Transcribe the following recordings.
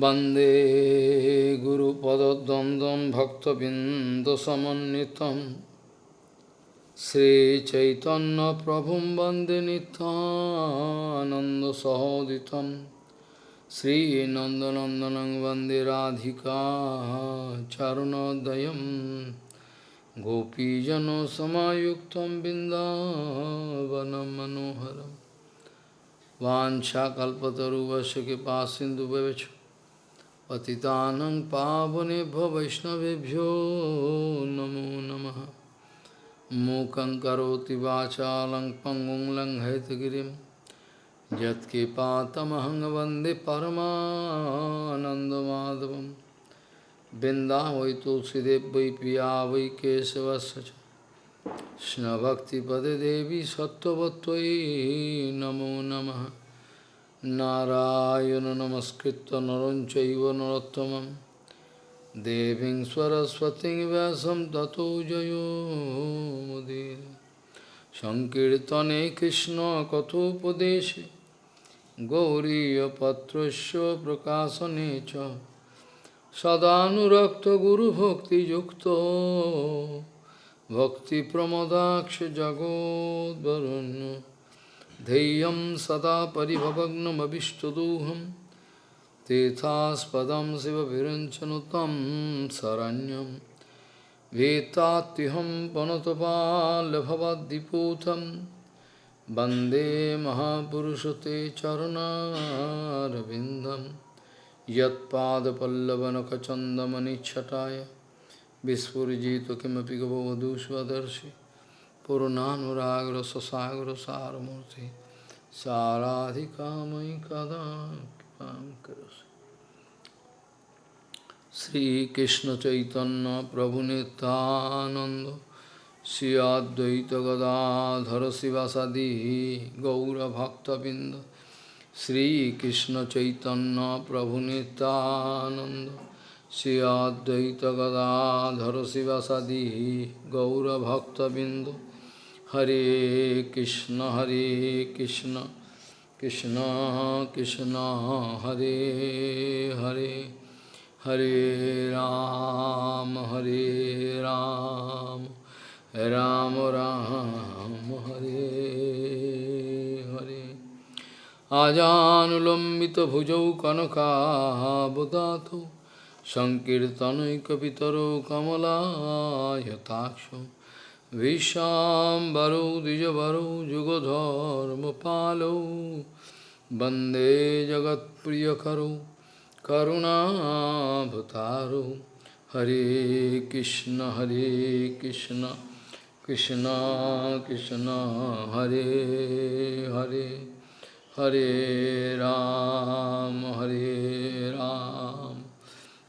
वन्दे गुरुपदद्वन्द्वं भक्तबिन्दसमन्वितं श्रीचैतन्यप्रभुं वन्दे नित्यानन्दसहोदितं श्रीनन्दनन्दनं वन्दे राधिका चरुणोदयं गोपीजनसमायुक्तं बिन्दावनं मनोहरम् वाञ्छाकल्पतरुवश कृपा सिन्धुभ्यश्च पतितानं पावनेभ्यो वैष्णवेभ्यो नमो नमः। मूकं करोति वाचालं पङ्गुं लङ्घयतगिरिं। यत्कृपातमहं वंदे परमानन्दमाधवं बिन्दा वै तुलसीदेव पिया वै केशवस्य च। कृष्णभक्तिपदे नमो नमः। नारायण नमस्कृत्य नरं चैव नरोत्तमं देवीं सरस्वतीं व्यासं ततो जयो मुदीर सङ्कीर्तने कृष्णकथोपदेशे गौरीयपत्रस्य प्रकाशने च सदानुरक्तगुरुभक्तियुक्तो भक्तिप्रमदाक्ष जगोद्वरुण्य धैर्यं सदा परिभवग्नमभिष्टदोहं तीर्थास्पदं शिवविरञ्चनु तं शरण्यं वेत्तात्युहं पनुतपाल्भवद्दिपूतं वन्दे महापुरुषते चरुणारविन्दं यत्पादपल्लवनखचन्दमनिच्छटाय विस्फुजित किमपि Purunanuragra Sasagra Saramurti Saradhikamai Kadam Karasi Sri Krishna Chaitanya Prabhu Nityananda. Sri Advaita Gadadhara Sivasadi Gaura Bhakta Binda. Sri Krishna Chaitanya Prabhu Nityananda. Sri Advaita Gadadhara Sivasadi Gaura Bhakta Binda. Hare Krishna, Hare Krishna, Krishna Krishna, Hare Hare, Hare Ram, Hare Ram, Ram Ram, Hare Hare. Ajanulambita bhujau kanaka budato, Sankirtanai kapitaro kamala yataksho. विशाम्बरौ, द्विजवरौ, जुगधर्मपालौ। वंदे जगत्प्रियकरौ करुणाभतारौ हरे कृष्ण हरे कृष्ण कृष्ण कृष्ण, हरे हरे हरे राम हरे राम।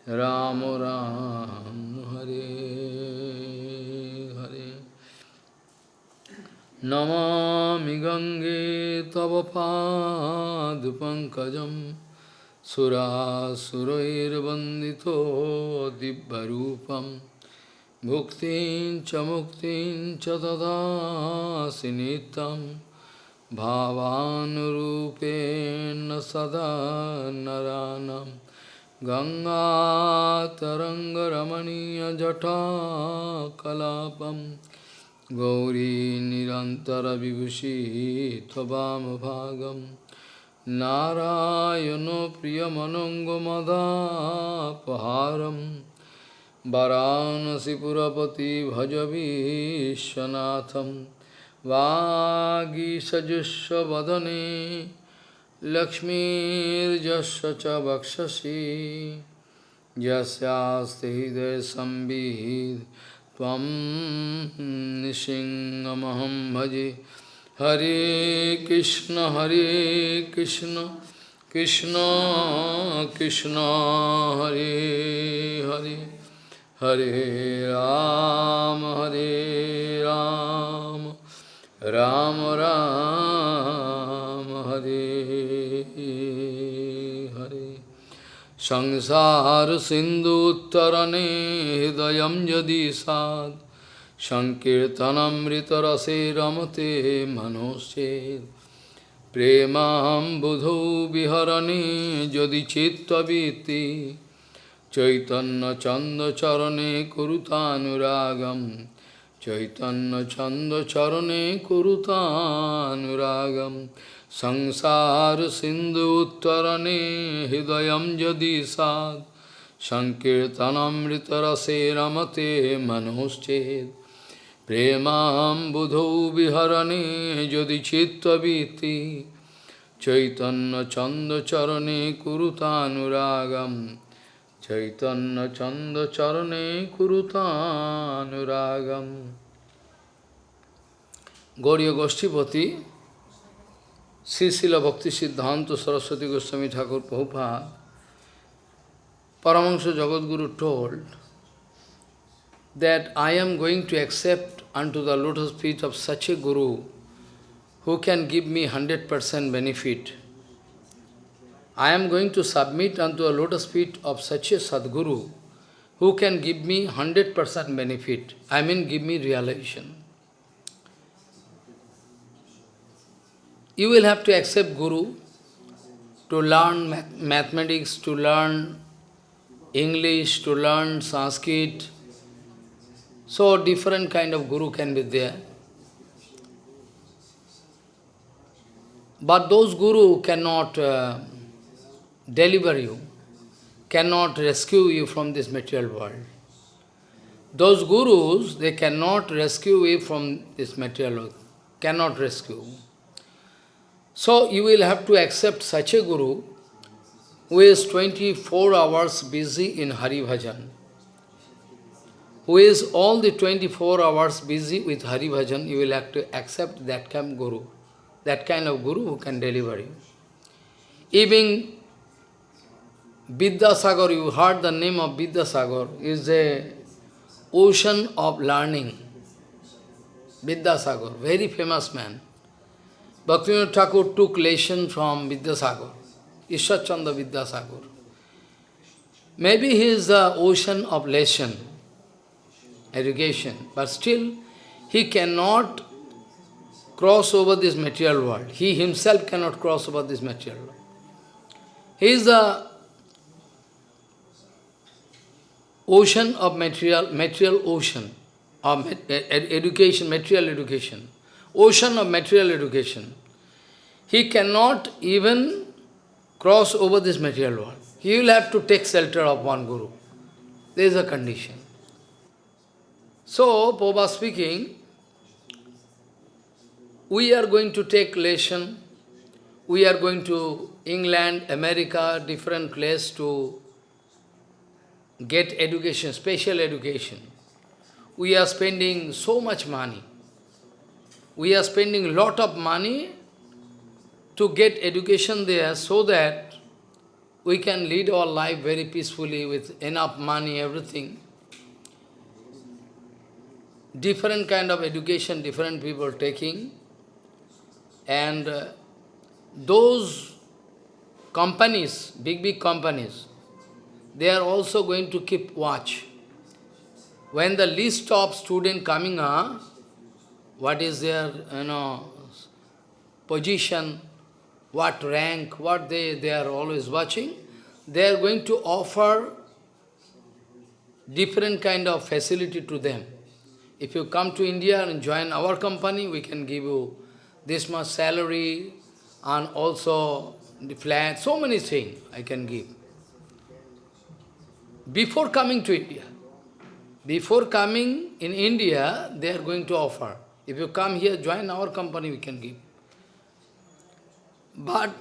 राम राम, हरे। नमामि गङ्गे तव पादपङ्कजं सुरासुरैर्वन्दितो दिव्यरूपं भुक्तिं च मुक्तिं च ददासि नित्यं भावानुरूपेण सदा नरानं गङ्गातरङ्गरमणीयजटाकलापं गौरी निरन्तरविभूषी त्ववामभागं नारायणो प्रियमनङ्गमदापहारं वरानसिपुरपति भज विश्वनाथं वागीसजुष्वदने लक्ष्मीर्जस्य च वक्षसि यस्यास्ति हृदयसंविद् त्वं भजे। हरे कृष्ण हरे कृष्ण कृष्ण कृष्ण, हरे हरे। हरे राम हरे राम। राम राम, हरे সংসার সিন্ধু উত্তরণে হৃদয়ম যদি সাদ সংকীর্তনমৃতরসে রমতে মনোষেদ প্রেমাম বুধৌ বিহরণে যদি চিত্তবৃত্তি, চৈতন্য চন্দ চরণে কুরুতানুরাগম, চৈতন্য চন্দ চরণে কুরুতানুরাগম। সংসার সিন্ধু উত্তরণে হৃদয় যদি সাদ সংকীর্তনমৃতরসে রমতে মনোশ্চেদ প্রেমাম বুধৌ বিহরণে যদি চিত্তবীতি চৈতন্য চন্দ্র চরণে কুরুতানুরাগম, চৈতন্য চন্দ্র চরণে কুরুতানুরাগম। গৌরীয় গোষ্ঠীপতি Srisila Bhakti Siddhanta Saraswati Goswami Thakur Prabhupada, Paramahansa Jagadguru told that I am going to accept unto the lotus feet of such a Guru who can give me 100% benefit. I am going to submit unto the lotus feet of such a Sadguru who can give me 100% benefit. I mean, give me realization. You will have to accept Guru to learn math mathematics, to learn English, to learn Sanskrit. So different kind of Guru can be there. But those Guru cannot uh, deliver you, cannot rescue you from this material world. Those Gurus, they cannot rescue you from this material world, cannot rescue. So you will have to accept such a Guru who is 24 hours busy in Hari Bhajan, who is all the 24 hours busy with Hari Bhajan, you will have to accept that kind of Guru, that kind of Guru who can deliver you. Even Vidyasagar, you heard the name of Vidyasagar, is a ocean of learning. Vidyasagar, very famous man. Bhaktivinoda Thakur took lesson from Vidyasagar, Chandra Vidyasagar. Maybe he is the ocean of lesson, education, but still he cannot cross over this material world. He himself cannot cross over this material world. He is the ocean of material, material ocean, of education, material education ocean of material education. He cannot even cross over this material world. He will have to take shelter of one Guru. There is a condition. So, Popa speaking, we are going to take lesson, we are going to England, America, different place to get education, special education. We are spending so much money we are spending lot of money to get education there so that we can lead our life very peacefully with enough money, everything. Different kind of education, different people taking. And uh, those companies, big, big companies, they are also going to keep watch. When the list of student coming up, what is their you know position, what rank, what they, they are always watching, they are going to offer different kind of facility to them. If you come to India and join our company, we can give you this much salary and also the flat, so many things I can give. Before coming to India, before coming in India, they are going to offer. If you come here, join our company, we can give. But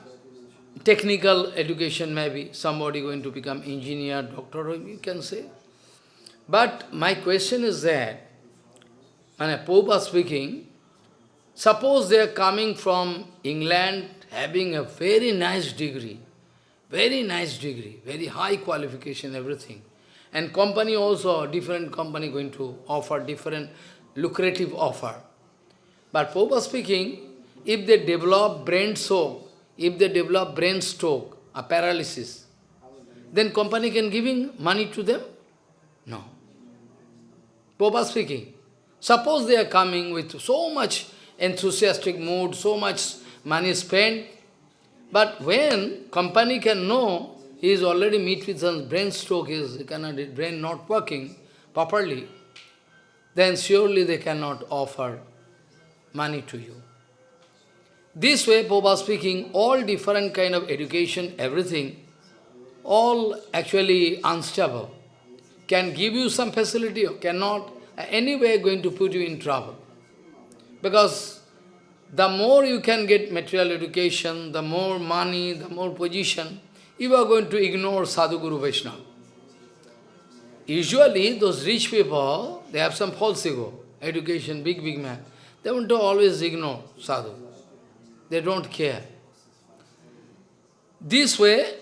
technical education maybe, somebody going to become engineer, doctor, you can say. But my question is that, when a Pope is speaking, suppose they are coming from England having a very nice degree, very nice degree, very high qualification, everything. And company also, different company going to offer different lucrative offer. But Pope speaking, if they develop brain stroke, if they develop brain stroke, a paralysis, then company can giving money to them? No. Pope speaking, suppose they are coming with so much enthusiastic mood, so much money spent. But when company can know he is already meet with some brain stroke, his cannot, brain not working properly, then surely they cannot offer money to you. This way, Popa speaking, all different kind of education, everything, all actually unstable, can give you some facility or cannot, anyway going to put you in trouble. Because the more you can get material education, the more money, the more position, you are going to ignore Sadhu Guru Vaishnava. Usually, those rich people, they have some false ego, education, big, big man. They want to always ignore sadhu. They don't care. This way,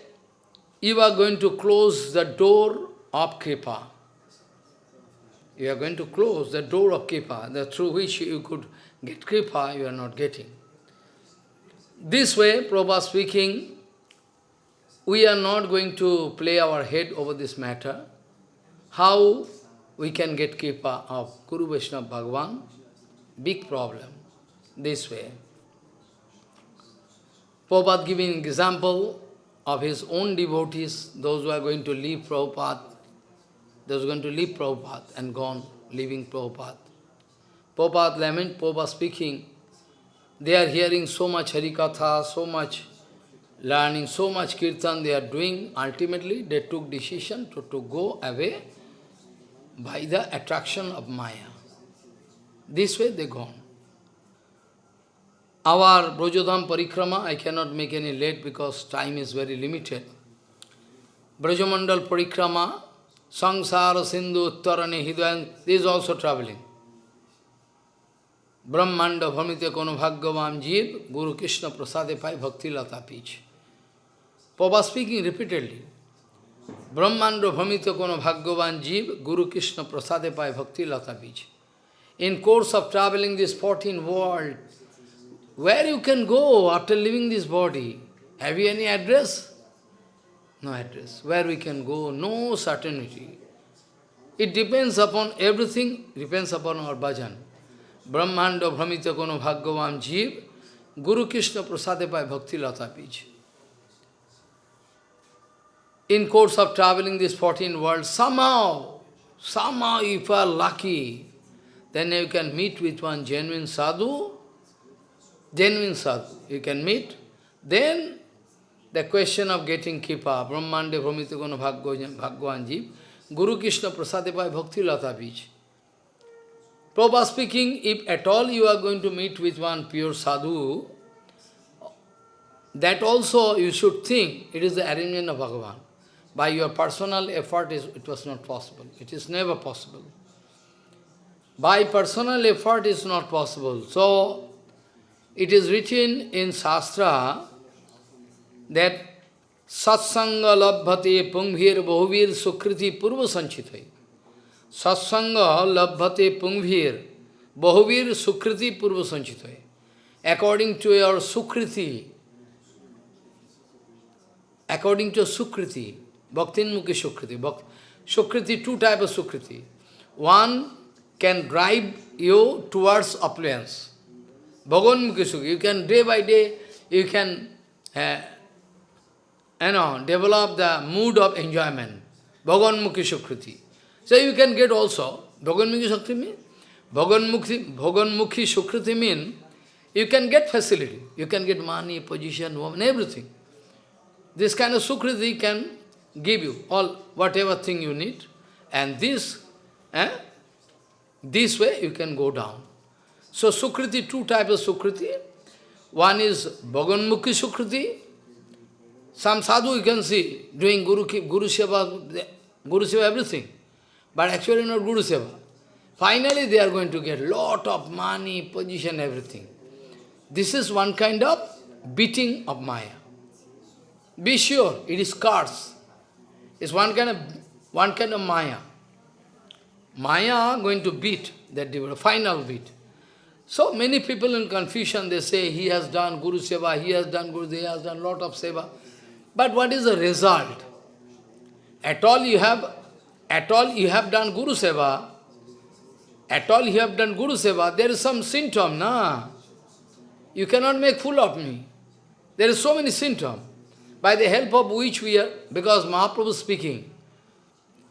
you are going to close the door of Kripa. You are going to close the door of Kripa, the through which you could get Kripa, you are not getting. This way, Prabhupada speaking, we are not going to play our head over this matter. How we can get Kripa of Guru Vaishnava Bhagavan? Big problem. This way. Prabhupada giving example of his own devotees, those who are going to leave Prabhupada, those who are going to leave Prabhupada and gone, leaving Prabhupada. Prabhupada lament, Prabhupada speaking, they are hearing so much Harikatha, so much learning, so much Kirtan they are doing. Ultimately, they took decision to, to go away by the attraction of Maya. This way they gone. Our Brajodham Parikrama, I cannot make any late because time is very limited. Brajamandal Parikrama, Sangsara Sindhu Uttarane Hidayan, this is also traveling. Brahmanda Bhamite Kono Bhagavam Jeev, Guru Krishna Prasade Pai Bhakti Lata Peach. Papa speaking repeatedly. Brahmanda Bhamite Kono Bhagavan Jeev, Guru Krishna Prasade Pai Bhakti Lata Peach. In course of traveling this 14 world, where you can go after leaving this body? Have you any address? No address. Where we can go? No certainty. It depends upon everything, depends upon our bhajan. Brahmanda Brahmita Kono Bhagavam Jeev, Guru Krishna Prasade by Bhakti Lata Pij. In course of traveling this 14 world, somehow, somehow if you are lucky, then you can meet with one genuine sadhu, genuine sadhu, you can meet, then the question of getting kipa, Brahmande Brahmitikona Bhagwan Guru Krishna Prasadepai Bhakti Lata Bij. Prabhupada speaking, if at all you are going to meet with one pure sadhu, that also you should think it is the arrangement of Bhagavan. By your personal effort, is, it was not possible. It is never possible. By personal effort is not possible. So, it is written in Shastra that Satsanga labhate pungvir bahuvir sukriti purva sanchitai. Satsanga labhate pungvir bahuvir sukriti purva sanchitai. According to your sukriti, according to sukriti, bhaktinmukhi sukriti, sukriti, two types of sukriti. One can drive you towards affluence. Bhagavan Mukhi you can day by day, you can uh, you know, develop the mood of enjoyment. Bhagavan Mukhi Sukriti. So you can get also, Bhagavan Mukhi Sukriti mean? Bhagavan Mukhi, Mukhi Sukriti mean, you can get facility. You can get money, position, woman, everything. This kind of Sukriti can give you all, whatever thing you need. And this, eh, this way you can go down. So Sukriti, two types of Sukriti. One is Bhaganmukhi Sukriti. Some sadhu you can see doing Guru, Guru Seva, Guru Seva everything. But actually not Guru Seva. Finally they are going to get lot of money, position, everything. This is one kind of beating of Maya. Be sure, it is curse. It's one kind of one kind of Maya. Maya going to beat that devotee, final beat. So many people in confusion, they say he has done Guru Seva, he has done Guru, he has done lot of Seva. But what is the result? At all you have, at all you have done Guru Seva, at all you have done Guru Seva, there is some symptom, na? You cannot make fool of me. There is so many symptoms, by the help of which we are, because Mahaprabhu is speaking.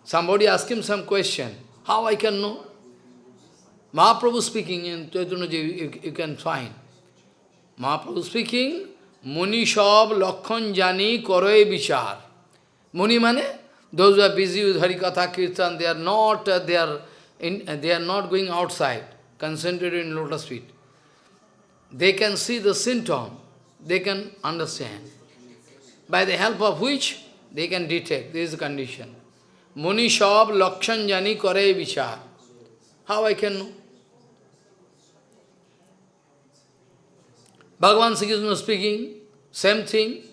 Somebody ask him some question, how I can know? Mahaprabhu speaking in Chaitanya you, you can find. Mahaprabhu speaking, Muni Shab Lakhon Jani Koroe Vichar. Muni mane? Those who are busy with Harikatha Kirtan, they are not, uh, they, are in, uh, they are not going outside, concentrated in lotus feet. They can see the symptom, they can understand. By the help of which they can detect, this condition. Muni Shab Lakshan Jani Kore Vichar. How I can know? Bhagavan Sri Krishna speaking, same thing.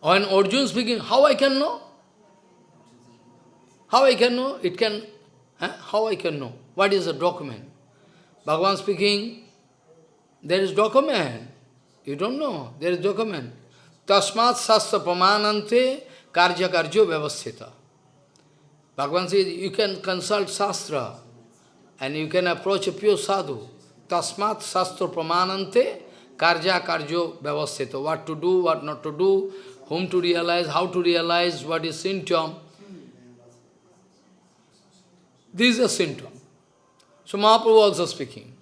When Arjuna speaking, how I can know? How I can know? It can, eh? how I can know? What is the document? Bhagavan speaking, there is document. You don't know, there is document. Tasmat sastra pramanante karja karjo vyavasthita. Bhagavan says, you can consult Shastra and you can approach a pure sadhu. Tasmat sastra pramanante karja karjo vyavasthita. What to do, what not to do, whom to realize, how to realize, what is symptom. This is a symptom. So Mahaprabhu also speaking.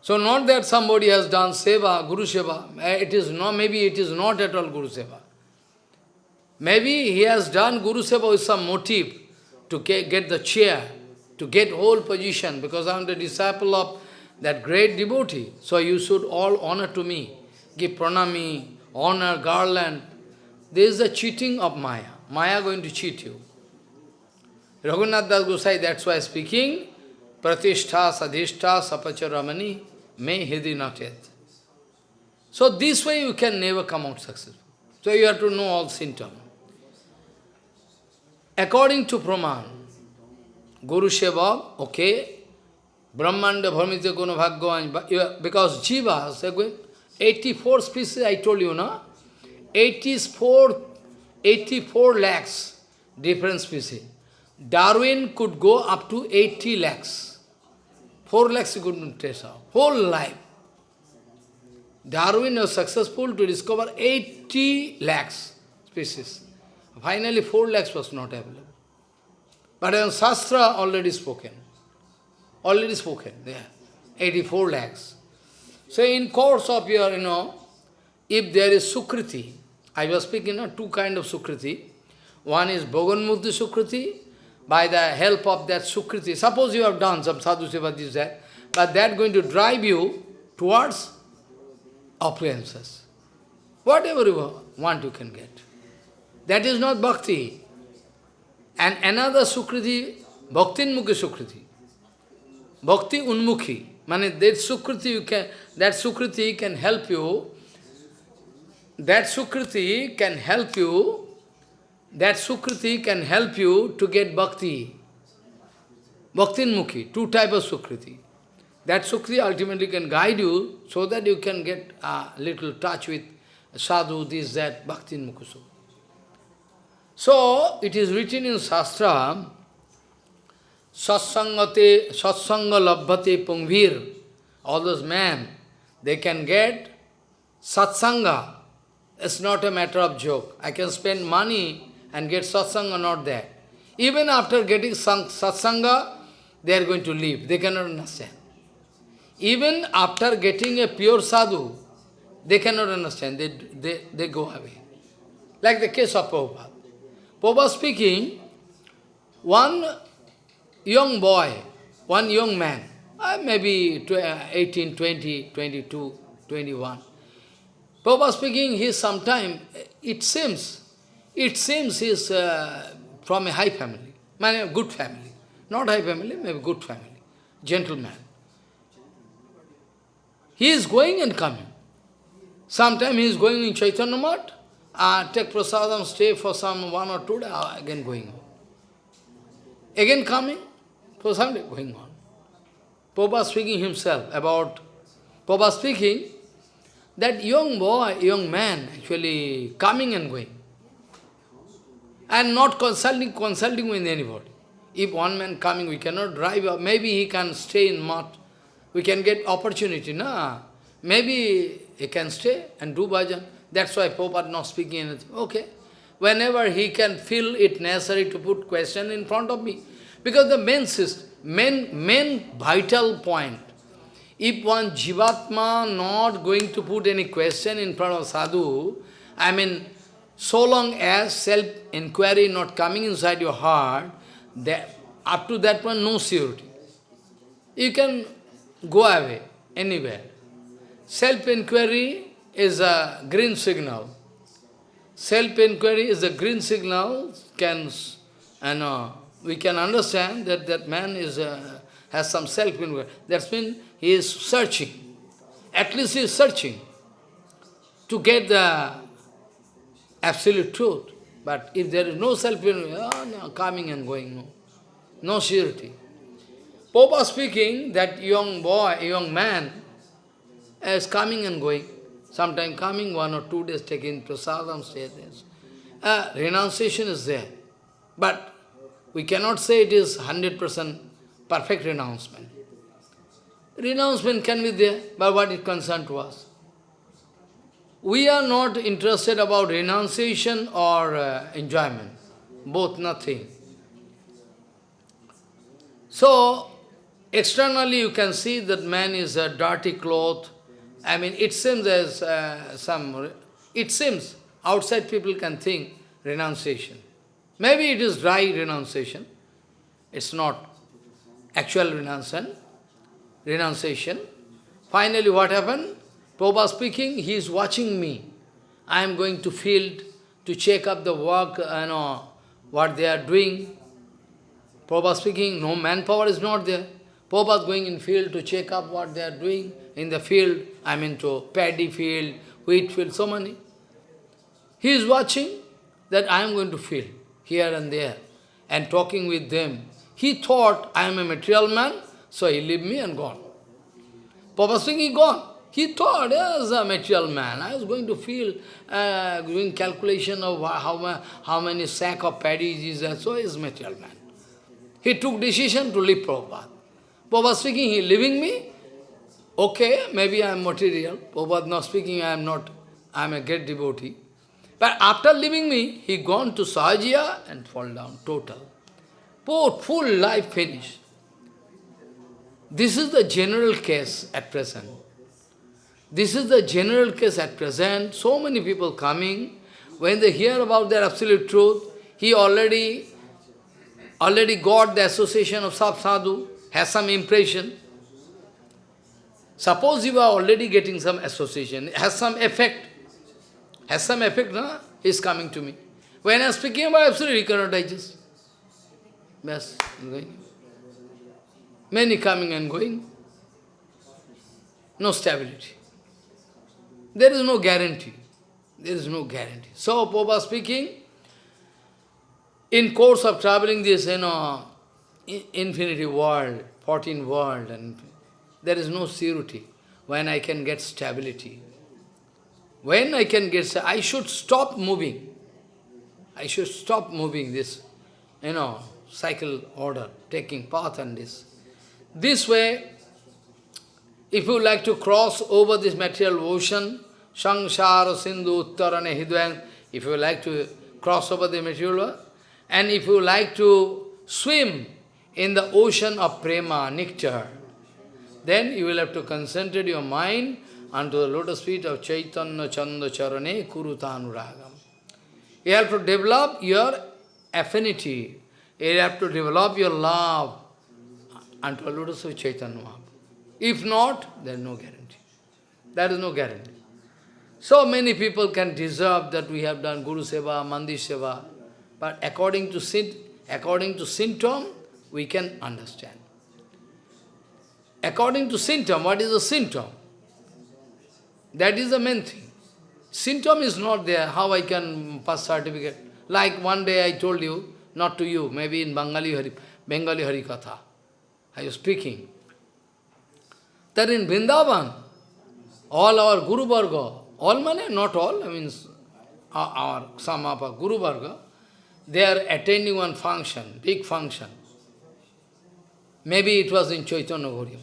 So not that somebody has done seva, Guru seva, it is not, maybe it is not at all Guru seva. Maybe he has done Guru seva with some motive to get the chair, to get whole position, because I am the disciple of that great devotee. So you should all honor to me, give pranami, honor, garland. There is the cheating of Maya. Maya going to cheat you. Raghunath Das Gosai, that's why speaking, Pratishtha, Sadhishta, Sapacha Ramani, may hidi not yet. So this way you can never come out successful. So you have to know all symptoms. According to Praman, Guru Seva, okay, Brahmanda Bharmita Guna Bhagavan, because Jivas, 84 species I told you, no? 84, 84 lakhs different species. Darwin could go up to 80 lakhs. 4 lakhs he couldn't trace out. Whole life. Darwin was successful to discover 80 lakhs species. Finally, 4 lakhs was not available. But in Shastra, already spoken. Already spoken there. 84 lakhs. So in course of your, you know, if there is Sukriti, I was speaking of two kind of Sukriti. One is Bhoganmukti Sukriti, by the help of that Sukriti. Suppose you have done some sadhu seva, this, that, but that going to drive you towards appearances. Whatever you want, you can get. That is not bhakti. And another Sukriti, Bhakti Unmukhi Sukriti. Bhakti Unmukhi. Mane that Sukriti you can that Sukriti can help you. That Sukriti can help you. That Sukriti can help you to get bhakti. Bhakti Mukhi, two types of Sukriti. That Sukriti ultimately can guide you so that you can get a little touch with sadhu, this, that, Bhakti Mukhi So, it is written in Shastra, Satsangate, Satsanga Labhate Pungvir, all those men, they can get Satsanga. It's not a matter of joke. I can spend money and get Satsanga not there. Even after getting Satsanga, they are going to leave. They cannot understand. Even after getting a pure sadhu, they cannot understand. They, they, they go away. Like the case of Prabhupada. Prabhupada speaking, one young boy, one young man, uh, maybe 18, 20, 22, 21. Prabhupada speaking, he sometime, it seems, it seems he is uh, from a high family, a good family. Not high family, maybe good family, gentleman. He is going and coming. Sometime he is going in Chaitanya Mat, uh, take prasadam, stay for some one or two days, again going on. Again coming, prasadam going on. Papa speaking himself about, Papa speaking, that young boy, young man, actually coming and going. And not consulting, consulting with anybody. If one man coming, we cannot drive, maybe he can stay in mat. We can get opportunity, no? Maybe he can stay and do bhajan. That's why Prabhupada not speaking anything. Okay. Whenever he can feel it necessary to put question in front of me. Because the main system, main, main vital point, if one Jivatma not going to put any question in front of sadhu, I mean, so long as self-inquiry not coming inside your heart, that, up to that point, no surety. You can go away, anywhere. Self-inquiry is a green signal. Self-inquiry is a green signal, can, and uh, we can understand that that man is uh, has some self-inquiry. That means he is searching. At least he is searching to get the absolute truth. But if there is no self-inquiry, oh, no, coming and going, no, no surety. Popa speaking, that young boy, young man, is coming and going. Sometime coming, one or two days taking prasadam, stay there. Uh, renunciation is there. But we cannot say it is 100% perfect renouncement. Renouncement can be there, but what is concerned to us? We are not interested about renunciation or uh, enjoyment. Both nothing. So, externally you can see that man is a dirty cloth. I mean, it seems as uh, some, it seems outside people can think renunciation. Maybe it is dry renunciation. It's not actual renunciation. renunciation. Finally, what happened? Prabhupada speaking, he is watching me. I am going to field to check up the work, you know, what they are doing. Prabhupada speaking, no manpower is not there. Prabhupada going in field to check up what they are doing in the field, I mean to paddy field, wheat field, so many. He is watching that I am going to field here and there and talking with them. He thought I am a material man, so he leave me and gone. Prabhupada speaking, he gone. He thought, as a material man, I was going to feel, uh, doing calculation of how, how many sack of paddy is there, so is material man. He took decision to leave Prabhupada. Prabhupada speaking, he leaving me, okay, maybe I am material. Prabhupada not speaking, I am not, I am a great devotee. But after leaving me, he gone to Sahajiya and fall down, total. Poor, full life finished. This is the general case at present. This is the general case at present. So many people coming, when they hear about their absolute truth, he already, already got the association of Sab Sadhu, has some impression. Suppose you are already getting some association, has some effect. Has some effect, no? Is coming to me. When I am speaking about absolute, he cannot digest. Yes, going. Many coming and going. No stability. There is no guarantee. There is no guarantee. So, Popa speaking, in course of traveling this, you know, infinity world, 14 world, and there is no surety when I can get stability. When I can get, I should stop moving. I should stop moving this, you know, cycle order, taking path and this. This way, if you like to cross over this material ocean, Sangsara Sindhu Uttarane if you like to cross over the material world, and if you like to swim in the ocean of prema, nectar, then you will have to concentrate your mind unto the lotus feet of Chaitanya Chanda Charane Kurutanuragam. You have to develop your affinity, you have to develop your love unto the lotus feet of Chaitanya If not, there is no guarantee. There is no guarantee. So many people can deserve that we have done Guru Seva, Mandir Seva, but according to, according to symptom, we can understand. According to symptom, what is the symptom? That is the main thing. Symptom is not there, how I can pass certificate. Like one day I told you, not to you, maybe in Bengali Hari, Bengali Hari Katha. I was speaking. That in Vrindavan, all our Guru Varga, all money, not all, I mean, our, some of our Guru Varga, they are attending one function, big function. Maybe it was in Chaitanya Gauriya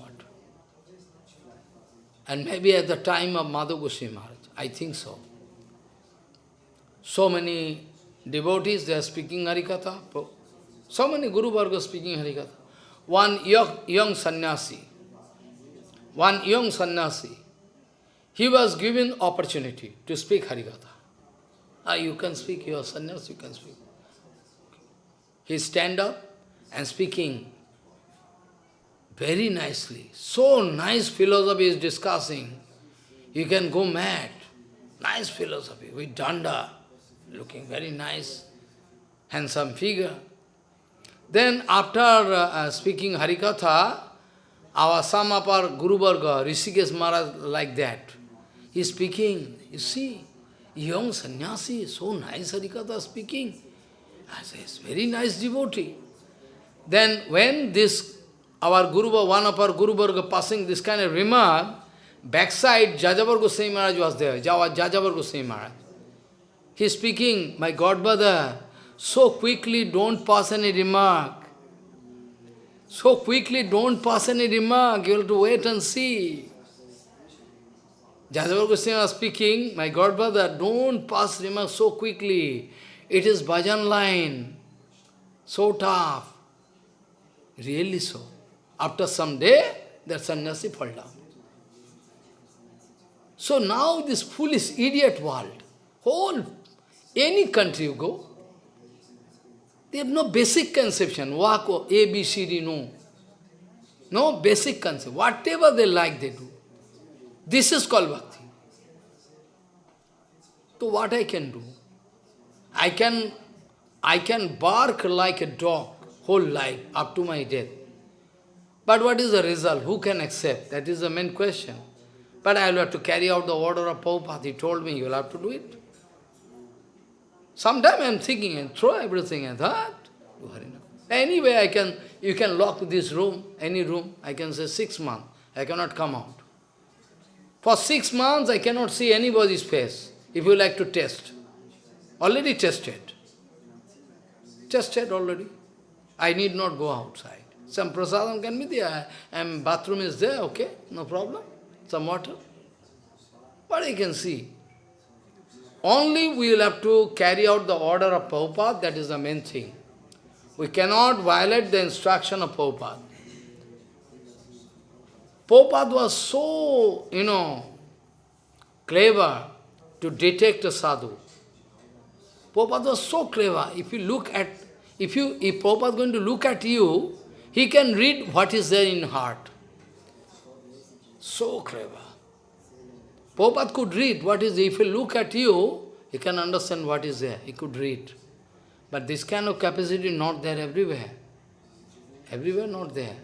And maybe at the time of Goswami Maharaj. I think so. So many devotees, they are speaking Harikatha. So many Guru Varga speaking Harikatha. One young, young sannyasi, one young sannyasi, he was given opportunity to speak Harikatha. Ah, you can speak, your sannyasi, you can speak. He stand up and speaking very nicely. So nice philosophy is discussing. You can go mad. Nice philosophy with danda, looking very nice, handsome figure. Then after uh, speaking Harikatha, our some of our Guru Varga, Rishikesh Maharaj, like that. He speaking, you see, young sannyasi, so nice Harikatha speaking. I say, it's very nice devotee. Then when this, our Guru, one of our Guru passing this kind of remark, backside Jajavar Goswami Maharaj was there, Jajavar Goswami Maharaj. He is speaking, my godbrother, so quickly don't pass any remark. So quickly don't pass any remark, you have to wait and see. Jajavar Goswami was speaking, my godbrother, don't pass remark so quickly. It is bhajan line, so tough. Really so. After some day, that sannyasi fall down. So now this foolish idiot world, whole, any country you go, they have no basic conception, wako, A, B, C, D, no. No basic concept. Whatever they like, they do. This is called bhakti. So what I can do? I can, I can bark like a dog whole life up to my death. But what is the result? Who can accept? That is the main question. But I will have to carry out the order of Prabhupada. He told me you will have to do it. Sometime I am thinking and throw everything and that. Anyway, I can, you can lock this room, any room, I can say six months. I cannot come out. For six months, I cannot see anybody's face, if you like to test. Already tested. Tested already. I need not go outside. Some prasadam can be there, and bathroom is there, okay, no problem some water. But you can see. Only we will have to carry out the order of Prabhupada, that is the main thing. We cannot violate the instruction of Prabhupada. Prabhupada was so, you know, clever to detect a sadhu. Prabhupada was so clever. If you look at, if you, if Prabhupada is going to look at you, he can read what is there in heart. So clever. Prabhupada could read what is, if he look at you, he can understand what is there, he could read. But this kind of capacity not there everywhere. Everywhere not there.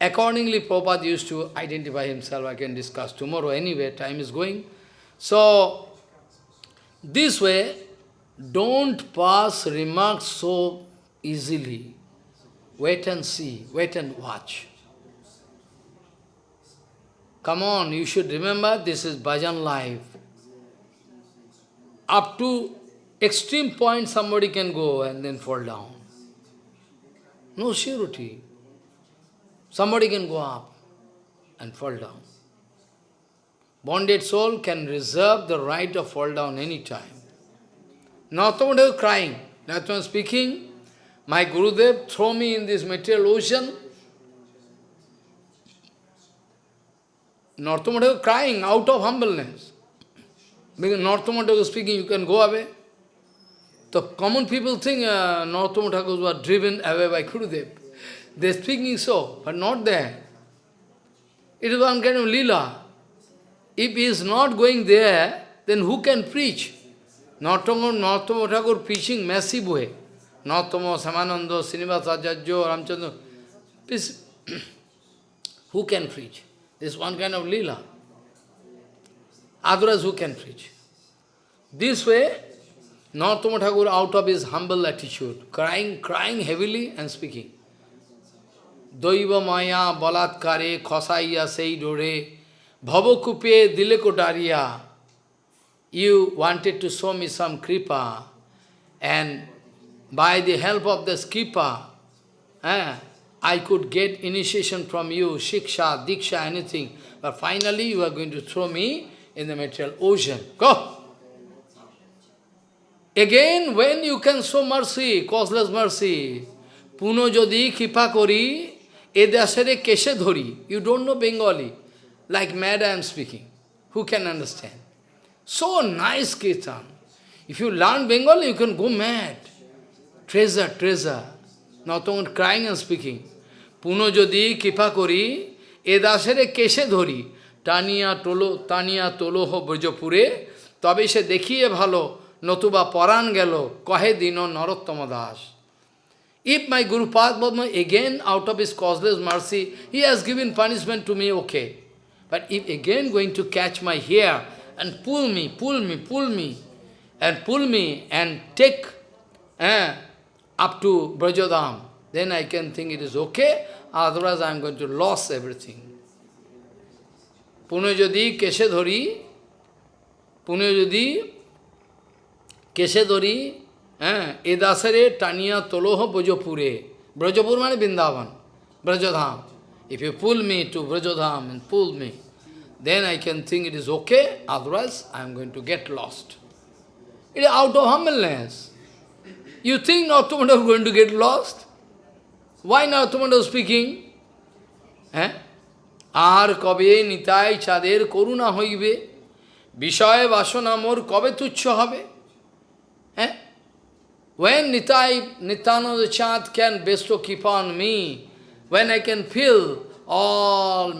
Accordingly, Prabhupada used to identify himself, I can discuss tomorrow anyway, time is going. So, this way, don't pass remarks so easily. Wait and see, wait and watch. Come on, you should remember this is bhajan life. Up to extreme point somebody can go and then fall down. No surety. Somebody can go up and fall down. Bonded soul can reserve the right of fall down any time. Not somebody crying. Why I'm speaking. My Gurudev throw me in this material ocean. Narthamata crying out of humbleness. Because Narthamata was speaking, you can go away. The common people think uh, Narottam was driven away by Gurudev. They're speaking so, but not there. It is one kind of lila. If he is not going there, then who can preach? Narottam Thakur preaching massive way. Narottama, Shyamananda, Srinivasa Ajajjo, Ramchandra. Please, who can preach? This one kind of lila. Otherwise, who can preach? This way, Narottama Thakur out of his humble attitude, crying, crying heavily and speaking. Daiva maya balatkare khosaiya sei dore bhavakupe dile kotaria. You wanted to show me some kripa and by the help of the kripa, eh, I could get initiation from you, shiksha, diksha, anything. But finally you are going to throw me in the material ocean. Go! Again, when you can show mercy, causeless mercy, puno jodi kripa kori, edasere keshe dhori. You don't know Bengali. Like mad I am speaking. Who can understand? So nice kirtan. If you learn Bengali, you can go mad. Treasure, treasure. Not only crying and speaking. পুনঃ যদি কৃপা করি এ দাসেরে কেসে ধরি টানিয়া টোলো টানিয়া তোলোহ ব্রজপুরে তবে সে দেখিয়ে ভালো নতুবা পরাণ গেল কহে দিন নরোত্তম Das If my Guru Padma again out of his causeless mercy, he has given punishment to me, okay. But if again going to catch my hair and pull me, pull me, pull me, and pull me and take eh, up to Brajodham, then I can think it is okay, otherwise I am going to lose everything. Pune যদি কেসে ধরি পুনে যদি কেসে ধরি হ্যাঁ এ দাসেরে টানিয়া তোলোহ ব্রজপুরে ব্রজপুর মানে Vrindavan Brajdham if you pool me two Brajdham and pull me, then I can think it is okay, otherwise I am going to get lost. It is out of humbleness. You think Nartamanda is going to get lost? Why Nartamanda speaking? Eh? আর কবে নিতাই চাঁদের করুণা হইবে বিষয় বাসনা মোর কবে তুচ্ছ হবে হ্যাঁ When Nitai, Nityananda Chand can bestow keep on me, when I can feel all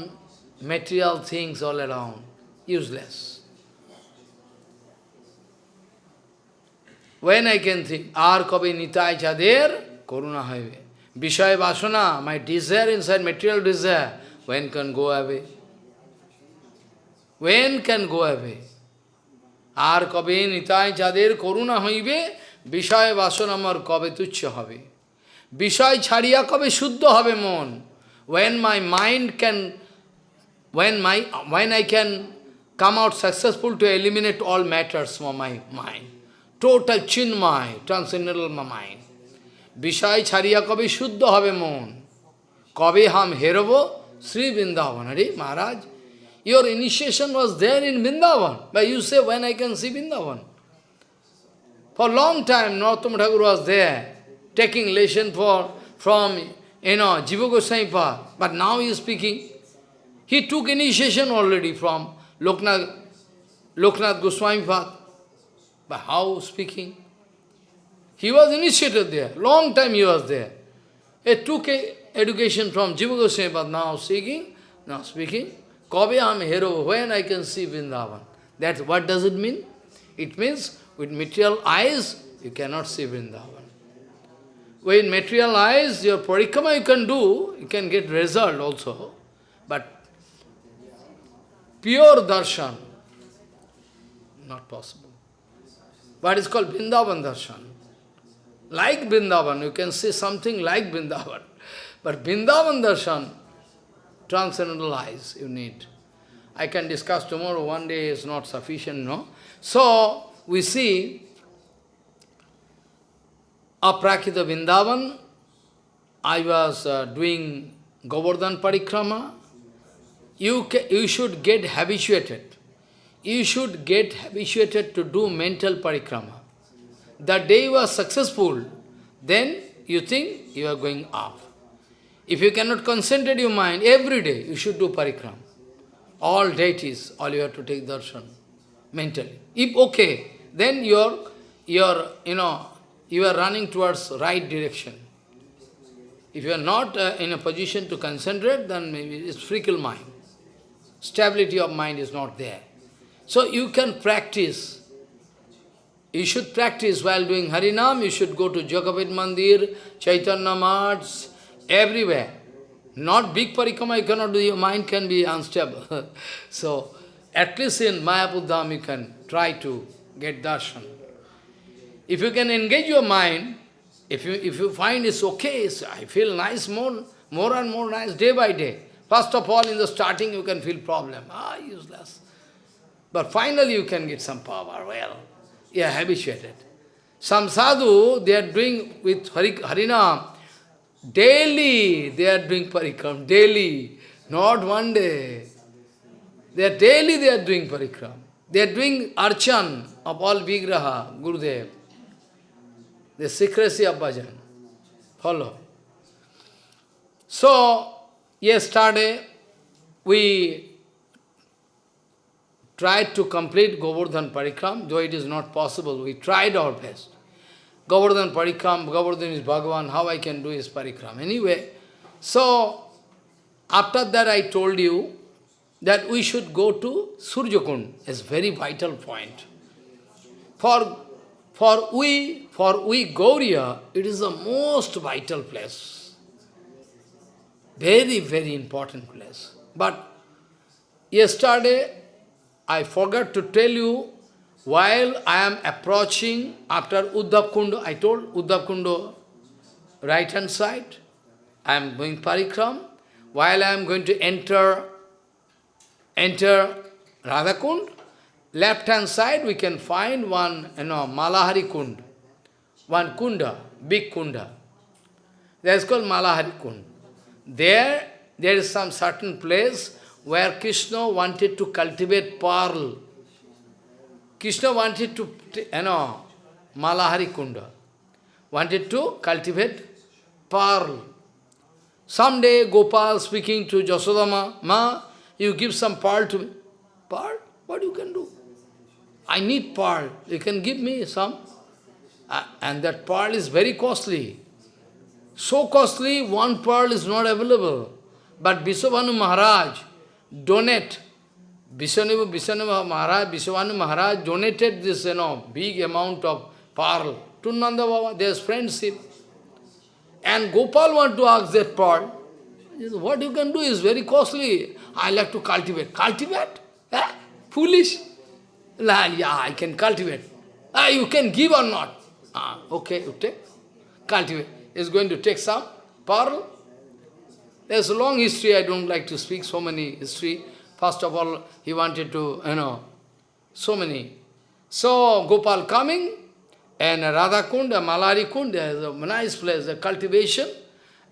material things all around, useless. When I can think, Ar kabe Nitai Chader, Koruna Highway. Vishaya Vasana, my desire inside, material desire, when can go away? When can go away? আর কবে নিতাই যাদের করুণা হইবে বিষয় বাসন আমার কবে তুচ্ছ হবে বিষয় ছাড়িয়া কবে শুদ্ধ হবে মন when my mind can When, my, when I can come out successful to eliminate all matters from my mind. Total chinmai, transcendental mind. Vishai chariya kabi shuddha have moon. Kabi ham heravo Sri Vrindavan. Maharaj, your initiation was there in Vrindavan. But you say, when I can see Vrindavan? For long time, Narottam Thakur was there, taking lesson for, from, you know, Jiva Goswami But now he is speaking. He took initiation already from Loknath, Loknath Goswami Path. But how speaking? He was initiated there. Long time he was there. He took education from Jiva Goswami Path, now speaking, now speaking. Kabe am hero, when I can see Vrindavan? That's what does it mean? It means with material eyes, you cannot see Vrindavan. With material eyes, your parikrama you can do, you can get result also. But pure darshan, not possible. What is called Vrindavan darshan. Like Vrindavan, you can see something like Vrindavan. But Vrindavan darshan, transcendental eyes you need. I can discuss tomorrow, one day is not sufficient, no? So, we see Aprakrita Vrindavan, I was uh, doing Govardhan Parikrama, you, you should get habituated. You should get habituated to do mental parikrama. The day you are successful, then you think you are going up. If you cannot concentrate your mind, every day you should do parikrama. All deities, all you have to take darshan, mentally. If okay, then you're, you're, you know, you are running towards right direction. If you are not uh, in a position to concentrate, then maybe it's fickle mind. Stability of mind is not there. So you can practice. You should practice while doing Harinam, you should go to Yogapith Mandir, Chaitanya Mats, everywhere. Not big parikrama you cannot do, your mind can be unstable. so, at least in Mayapur you can try to get darshan. If you can engage your mind, if you, if you find it's okay, so I feel nice, more, more and more nice, day by day. First of all, in the starting you can feel problem. Ah, useless. But finally you can get some power. Well, you are habituated. Some sadhu, they are doing with Hari, Harinam, Daily they are doing parikram, daily, not one day. They are daily they are doing parikram. They are doing archan of all vigraha, Gurudev. The secrecy of bhajan. Follow. So, yesterday we tried to complete Govardhan Parikram, though it is not possible. We tried our best. Govardhan Parikram, Govardhan is Bhagavan, how I can do his Parikram. Anyway, so after that I told you that we should go to Surjakund, is very vital point. For, for we, for we Gaudiya, it is the most vital place. Very, very important place. But yesterday, I forgot to tell you, while I am approaching after Uddhav Kundo, I told Uddhav Kundo, right hand side, I am going Parikram, while I am going to enter enter Radhakund, left hand side we can find one, you know, Malahari Kund, one kunda, big kunda. That is called Malahari Kund. There, there is some certain place where Krishna wanted to cultivate pearl. Krishna wanted to, you know, Malahari Kunda, wanted to cultivate pearl. Someday Gopal speaking to Jasodama, Ma, you give some pearl to me. Pearl? What you can do? I need pearl. You can give me some. Uh, and that pearl is very costly. So costly, one pearl is not available. But Bishavanu Maharaj donate. Bishavanu, Bishavanu Maharaj, Bishavanu Maharaj donated this, you know, big amount of pearl to Nanda Baba. There's friendship. And Gopal want to ask that pearl. What you can do is very costly. I like to cultivate. Cultivate? Eh? Foolish? La, yeah, I can cultivate. Ah, you can give or not. Ah, okay, you take. Cultivate. Is going to take some pearl. There's a long history, I don't like to speak so many history. First of all, he wanted to, you know, so many. So, Gopal coming, and Radha Kund, Malari Kund, is a nice place, a cultivation.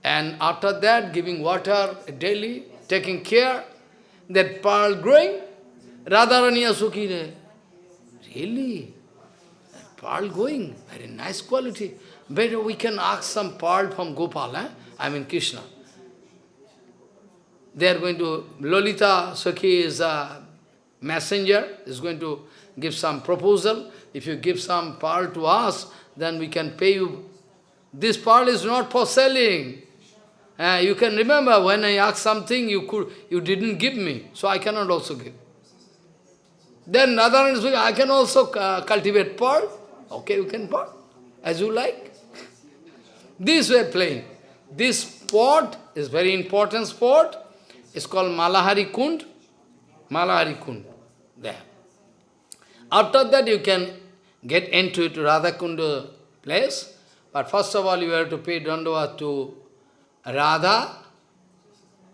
And after that, giving water daily, taking care, that pearl growing, Radharaniya Sukhi. Really? That pearl going, very nice quality. Better we can ask some pearl from Gopal, eh? I mean Krishna. They are going to, Lalita Sakhi is a messenger, is going to give some proposal. If you give some pearl to us, then we can pay you. This pearl is not for selling. Uh, you can remember when I asked something, you could, you didn't give me, so I cannot also give. Then is I can also uh, cultivate pearl. Okay, you can pearl, as you like. This way playing. This spot is very important spot. It's called Malahari Kund. Malahari Kund. There. After that you can get into it Radha Kunda place. But first of all you have to pay Dandava to Radha,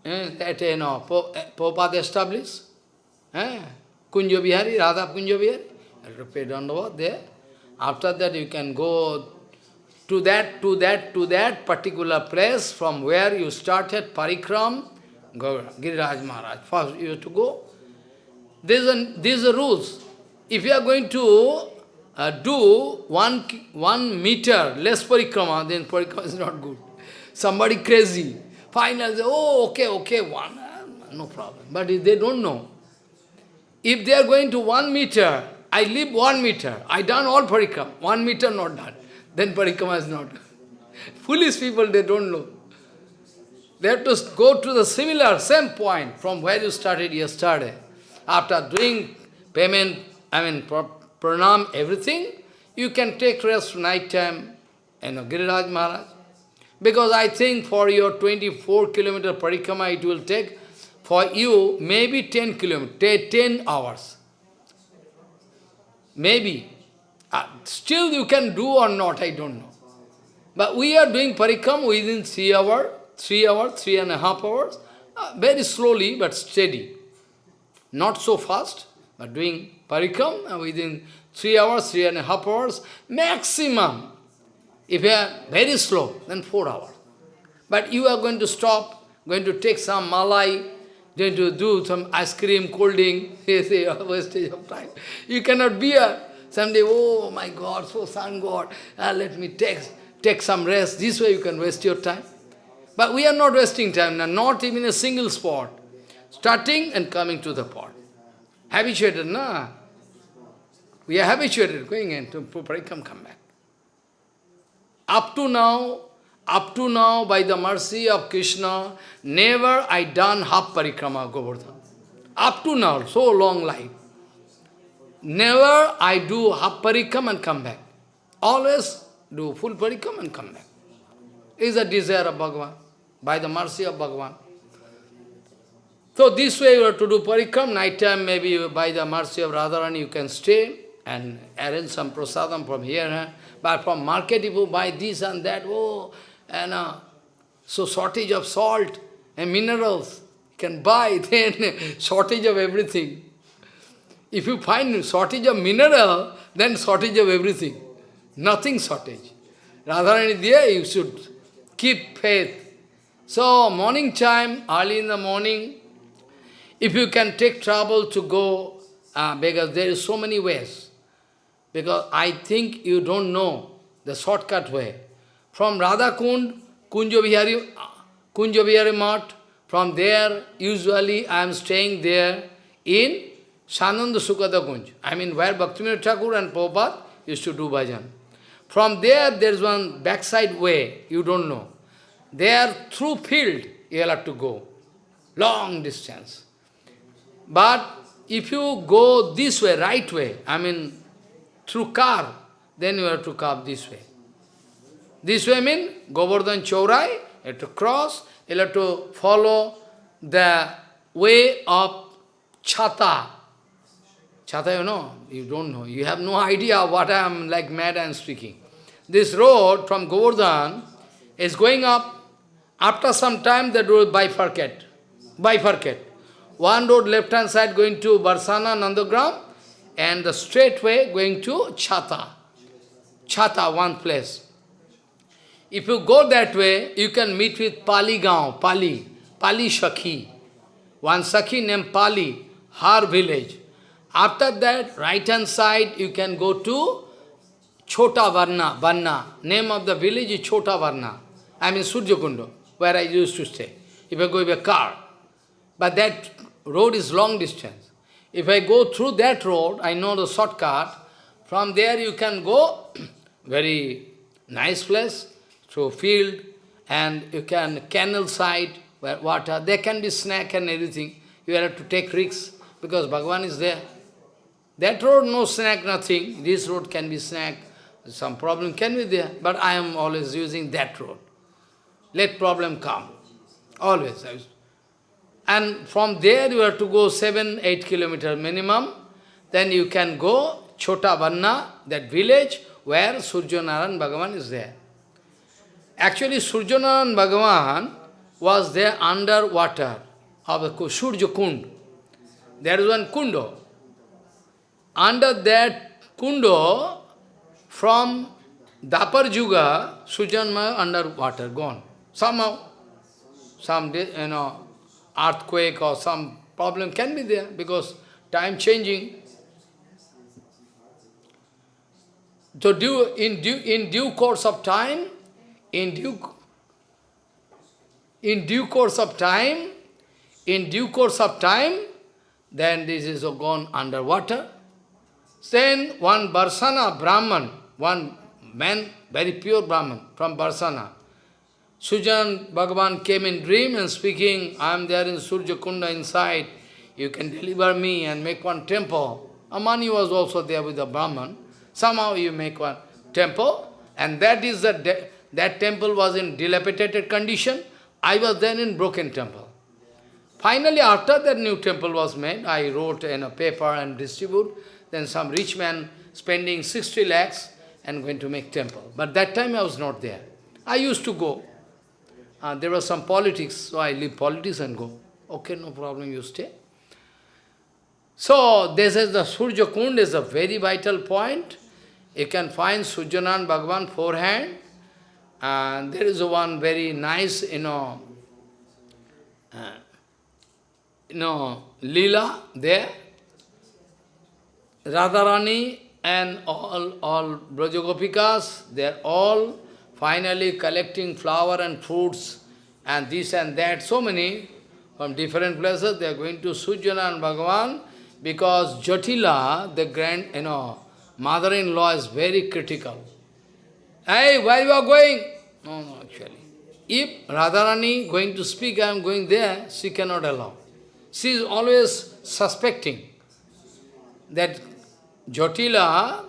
eh, that you know, Prabhupada established, eh, Kunja Bihari, Radha Kunja Bihari, you have to pay Dandava there. After that you can go to that, to that, to that particular place from where you started Parikram, Giriraj Maharaj. First you have to go. These are, these are rules. If you are going to uh, do one, one meter less parikrama, then parikrama is not good somebody crazy. Finally, oh, okay, okay, one, uh, no problem. But they don't know, if they are going to one meter, I live one meter, I done all parikram, one meter not done, then parikrama is not. Foolish people, they don't know. They have to go to the similar, same point from where you started yesterday. After doing payment, I mean, pranam, everything, you can take rest night time, you know, Giriraj Maharaj. Because I think for your 24 kilometer parikrama, it will take for you maybe 10 kilometers, 10 hours. Maybe. Uh, still you can do or not, I don't know. But we are doing parikram within 3 hours, 3 hours, three and a half hours, uh, very slowly but steady. Not so fast, but doing parikram within 3 hours, three and a half hours, maximum if you are very slow, then four hours. But you are going to stop, going to take some malai, going to do some ice cream, cold say, wastage of time. You cannot bear. Someday, oh my God, so sun God, uh, let me take, take some rest. This way you can waste your time. But we are not wasting time, now, not even a single spot. Starting and coming to the pot. Habituated, na? We are habituated, going into parikram, come back. Up to now, up to now, by the mercy of Krishna, never I done half parikrama Govardhan. Up to now, so long life. Never I do half parikram and come back. Always do full parikram and come back. Is a desire of Bhagavan, by the mercy of Bhagavan. So this way you have to do parikram, night time maybe by the mercy of Radharani you can stay and arrange some prasadam from here. But from market if you buy this and that, oh, and uh, so shortage of salt and minerals, you can buy, then shortage of everything. If you find shortage of mineral, then shortage of everything. Nothing shortage. Radharani there, you should keep faith. So, morning time, early in the morning, if you can take trouble to go, uh, because there is so many ways, because I think you don't know the shortcut way. From Radha Kund, Kunjavihari, Kunjavihari Mat, from there, usually I am staying there in Svananda Sukhada Kunj. I mean, where Bhaktivinoda Thakur and Prabhupada used to do bhajan. From there, there is one backside way, you don't know. There, through field, you have to go. Long distance. But if you go this way, right way, I mean, through car, then you have to come this way. This way mean Govardhan Chaurai, you have to cross, you have to follow the way of Chata. Chata, you know, you don't know. You have no idea what I am like mad and speaking. This road from Govardhan is going up. After some time, the road bifurcate. Bifurcate. One road left hand side going to Barsana Nandagram, and the straight way going to Chata. Chata, one place. If you go that way, you can meet with Pali Gaon, Pali, Pali Shakhi. One Sakhi named Pali, her village. After that, right hand side, you can go to Chota Varna, Varna. Name of the village is Chota Varna. I mean Surjakundo, where I used to stay. If I go a car. But that road is long distance. If I go through that road, I know the shortcut. From there you can go, very nice place, through field, and you can canal side, where water, there can be snack and everything. You have to take risks, because Bhagavan is there. That road, no snack, nothing. This road can be snack. Some problem can be there, but I am always using that road. Let problem come. Always. And from there you have to go 7, 8 kilometers minimum. Then you can go Chota Vanna, that village where Surjanaran Bhagavan is there. Actually, Surjanaran Bhagavan was there under water of the Surya Kund. There is one kundo. Under that kundo, from Dvapar Yuga, Sujanma under water, gone. Somehow, some, you know, earthquake or some problem can be there because time changing. So due, in, due, in due course of time, in due, in due course of time, in due course of time, then this is gone underwater. Then one Barsana Brahman, one man, very pure Brahman from Barsana, Sujan Bhagavan came in dream and speaking, I am there in Surya Kunda inside, you can deliver me and make one temple. Amani was also there with the Brahman. Somehow you make one temple, and that is the that temple was in dilapidated condition. I was then in broken temple. Finally, after that new temple was made, I wrote in a paper and distribute. Then some rich man spending 60 lakhs and going to make temple. But that time I was not there. I used to go. Uh, there was some politics, so I leave politics and go. Okay, no problem, you stay. So, this is the Surya Kund is a very vital point. You can find Surjanan Bhagavan forehand, And there is one very nice, you know, uh, you know, lila there. Radharani and all, all Brajagopikas, they are all finally collecting flower and fruits and this and that, so many from different places, they are going to Sujana and Bhagavan because Jatila, the grand, you know, mother-in-law is very critical. Hey, where you are going? No, no, actually. If Radharani going to speak, I am going there, she cannot allow. She is always suspecting that Jatila,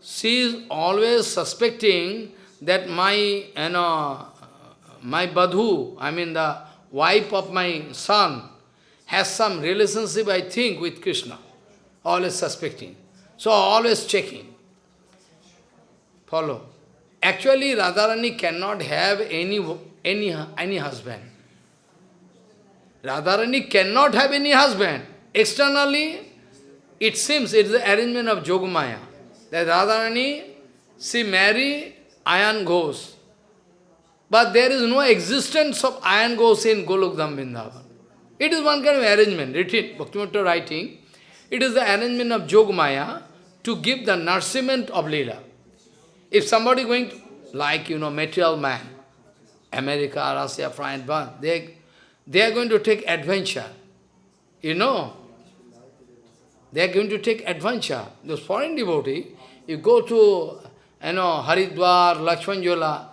she is always suspecting that my, you know, my Badhu, I mean the wife of my son, has some relationship, I think, with Krishna. Always suspecting. So always checking. Follow. Actually, Radharani cannot have any, any, any husband. Radharani cannot have any husband. Externally, it seems it is the arrangement of Jogamaya. That Radharani, she marry Ayan Ghosh. But there is no existence of Ayan Ghosh in Golokdham Vrindavan. It is one kind of arrangement, written, Bhaktivinoda writing. It is the arrangement of Jogamaya to give the nourishment of Leela. If somebody going to, like, you know, material man, America, Russia, France, they, they are going to take adventure. You know, they are going to take adventure. Those foreign devotee, you go to, you know, Haridwar, Lakshmanjula,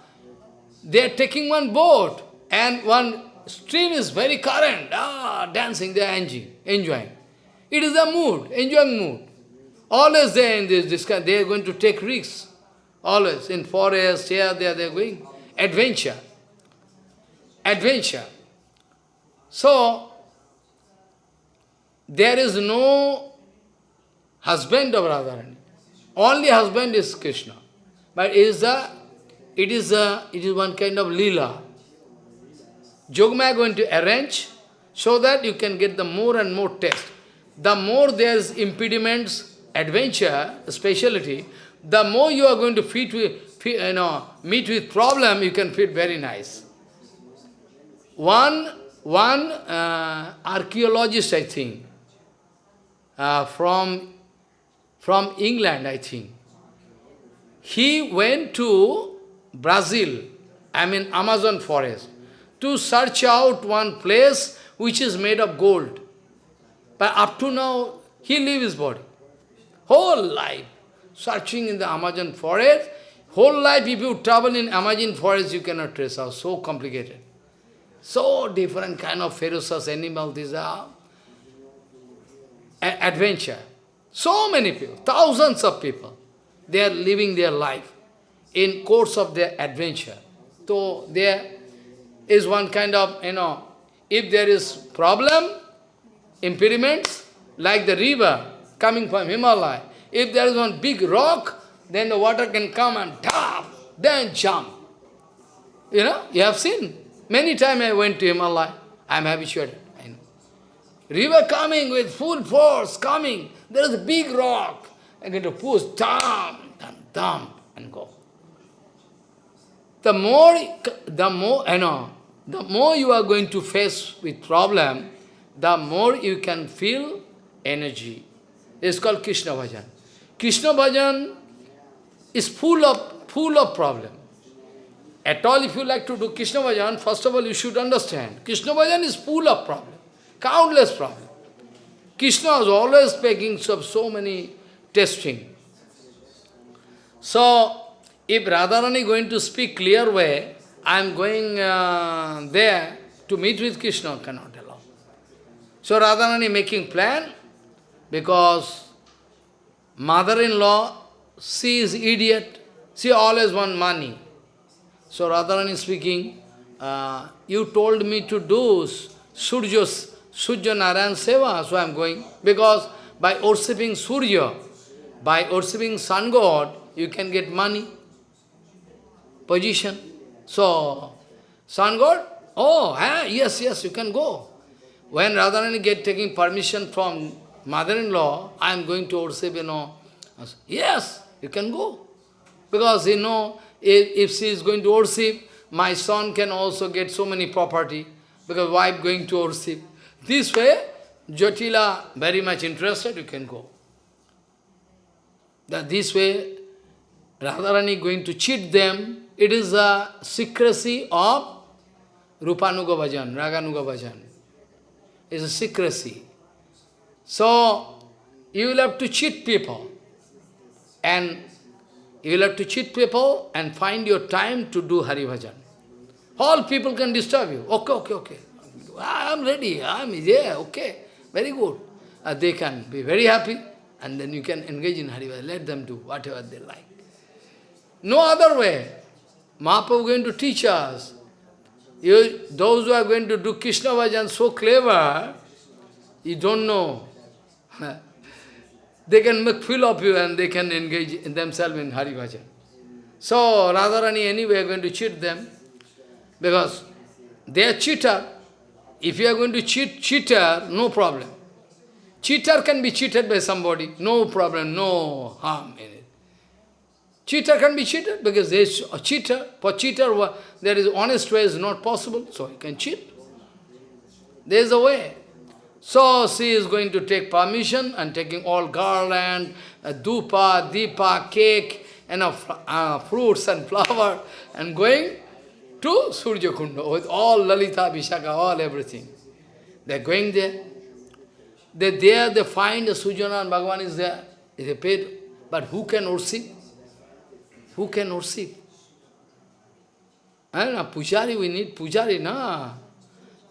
they are taking one boat and one stream is very current, ah, dancing, they are enjoying. It is a mood, enjoying mood. Always they are in this, this they are going to take risks. Always in forest, here, there, they are going. Adventure. Adventure. So, there is no husband of Radharani. Only husband is Krishna. But it is a, it is a, it is one kind of lila. Jogma going to arrange so that you can get the more and more taste. The more there is impediments, adventure, speciality, the more you are going to with, you know, meet with problem, you can fit very nice. One, one uh, archaeologist, I think, uh, from, from England, I think, he went to Brazil, I mean Amazon forest, to search out one place which is made of gold. But up to now, he leave his body. Whole life searching in the Amazon forest. Whole life, if you travel in Amazon forest, you cannot trace out. So complicated. So different kind of ferocious animal, these are adventure. So many people, thousands of people, they are living their life in course of their adventure. So there is one kind of, you know, if there is problem, impediments, like the river coming from Himalaya, if there is one big rock, then the water can come and tap, then jump. You know, you have seen. Many times I went to Himalaya. I am habituated. River coming with full force, coming. There is a big rock. I'm going to push, dump, dump, dump, and go. The more, the more, you know, the more you are going to face with problem, the more you can feel energy. It's called Krishna Bhajan. Krishna bhajan is full of, full of problem. At all, if you like to do Krishna bhajan, first of all, you should understand, Krishna bhajan is full of problem, countless problem. Krishna was always making so, so many testing. So, if Radharani is going to speak clear way, I am going uh, there to meet with Krishna, cannot allow. So Radharani making plan, because Mother-in-law, she is idiot. She always want money. So Radharani speaking, uh, you told me to do Surya, Surya Narayan Seva, so I am going. Because by worshipping Surya, by worshipping sun god, you can get money, position. So, sun god, oh, eh, yes, yes, you can go. When Radharani get taking permission from mother-in-law, I am going to worship, you know. Yes, you can go. Because, you know, If, if she is going to worship, my son can also get so many property, because wife going to worship. This way, Jatila very much interested, you can go. That this way, Radharani going to cheat them, it is a secrecy of Rupanuga Bhajan, Raganuga Bhajan. It's a secrecy. So, you will have to cheat people. And you will have to cheat people and find your time to do Hari Bhajan. All people can disturb you. Okay, okay, okay. I am ready. I am yeah, okay. Very good. Uh, they can be very happy and then you can engage in Hari Bhajan. Let them do whatever they like. No other way. Mahaprabhu is going to teach us. You, those who are going to do Krishna Bhajan so clever, you don't know. they can make feel of you and they can engage in themselves in Hari Bhajan. So, Radharani anyway are going to cheat them because they are cheater. If you are going to cheat cheater, no problem. Cheater can be cheated by somebody, no problem, no harm in it. Cheater can be cheated because there is a cheater. For cheater, there is honest way is not possible, so he can cheat. There is a way. So she is going to take permission and taking all garland, uh, dupa, dipa, cake, and uh, uh, fruits and flower, and going to Surya Kunda with all Lalita, Vishaka, all everything. They are going there. They there, they find Sujana and Bhagavan is there. They paid. But who can worship? Who can worship? Eh, and a pujari, we need pujari, na?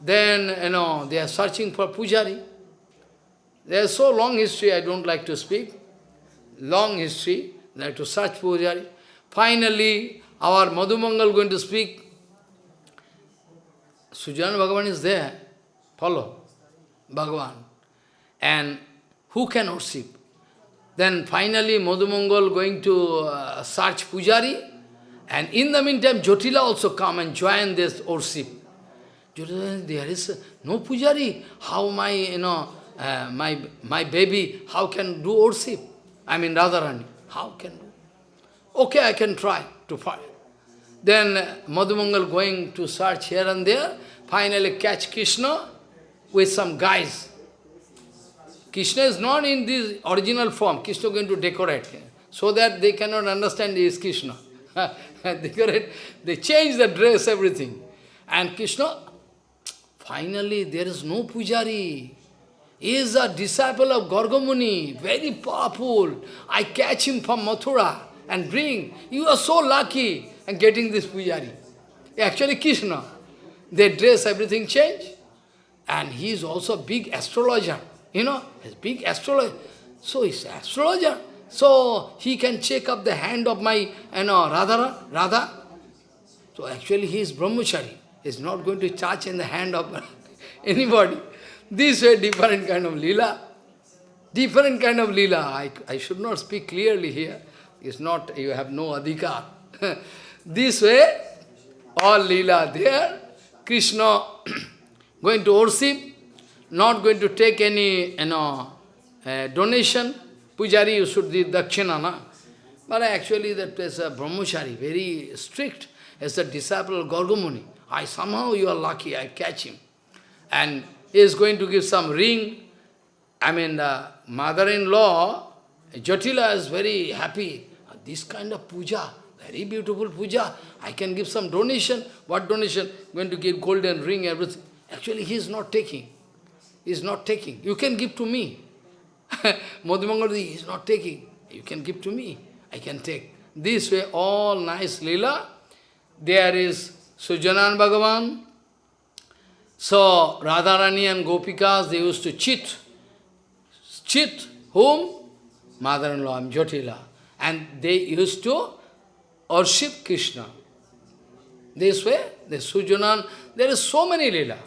Then, you know, they are searching for pujari. There is so long history, I don't like to speak. Long history, they have to search pujari. Finally, our Madhumangal going to speak. Sujana Bhagavan is there. Follow. Bhagavan. And who can worship? Then finally Madhumangal going to uh, search Pujari. And in the meantime, Jotila also come and join this worship. Jotila, there is no Pujari. How my, you know, uh, my, my baby, how can do worship? I mean Radharani, how can do? Okay, I can try to find. Then Madhumangal going to search here and there, finally catch Krishna with some guys. Krishna is not in this original form. Krishna going to decorate so that they cannot understand he is Krishna. decorate, they change the dress, everything. And Krishna, finally there is no pujari. He is a disciple of Gargamuni, very powerful. I catch him from Mathura and bring. You are so lucky and getting this pujari. Actually Krishna. They dress, everything change. And he is also a big astrologer. You know, he's big astrologer. So he's astrologer. So he can check up the hand of my, you know, Radha, Radha. So actually he is brahmachari. He's not going to touch in the hand of anybody. This way, different kind of lila. Different kind of lila. I, I should not speak clearly here. It's not, you have no adhikar. this way, all lila there. Krishna going to worship, not going to take any you know, uh, donation. Pujari, you should do dakshina, na? But actually that is a brahmachari, very strict, as a disciple of Gargamuni. I somehow you are lucky, I catch him. And he is going to give some ring. I mean, the mother-in-law, Jatila is very happy. This kind of puja, very beautiful puja. I can give some donation. What donation? I'm Going to give golden ring, everything. Actually, he is not taking. He is not taking. You can give to me. Madhumangaladi is not taking. You can give to me. I can take. This way, all nice lila. There is Sujanan Bhagavan. So, Radharani and Gopikas, they used to cheat. Cheat whom? Mother-in-law, Jotila. And they used to worship Krishna. This way, the Sujanan, there is so many lila.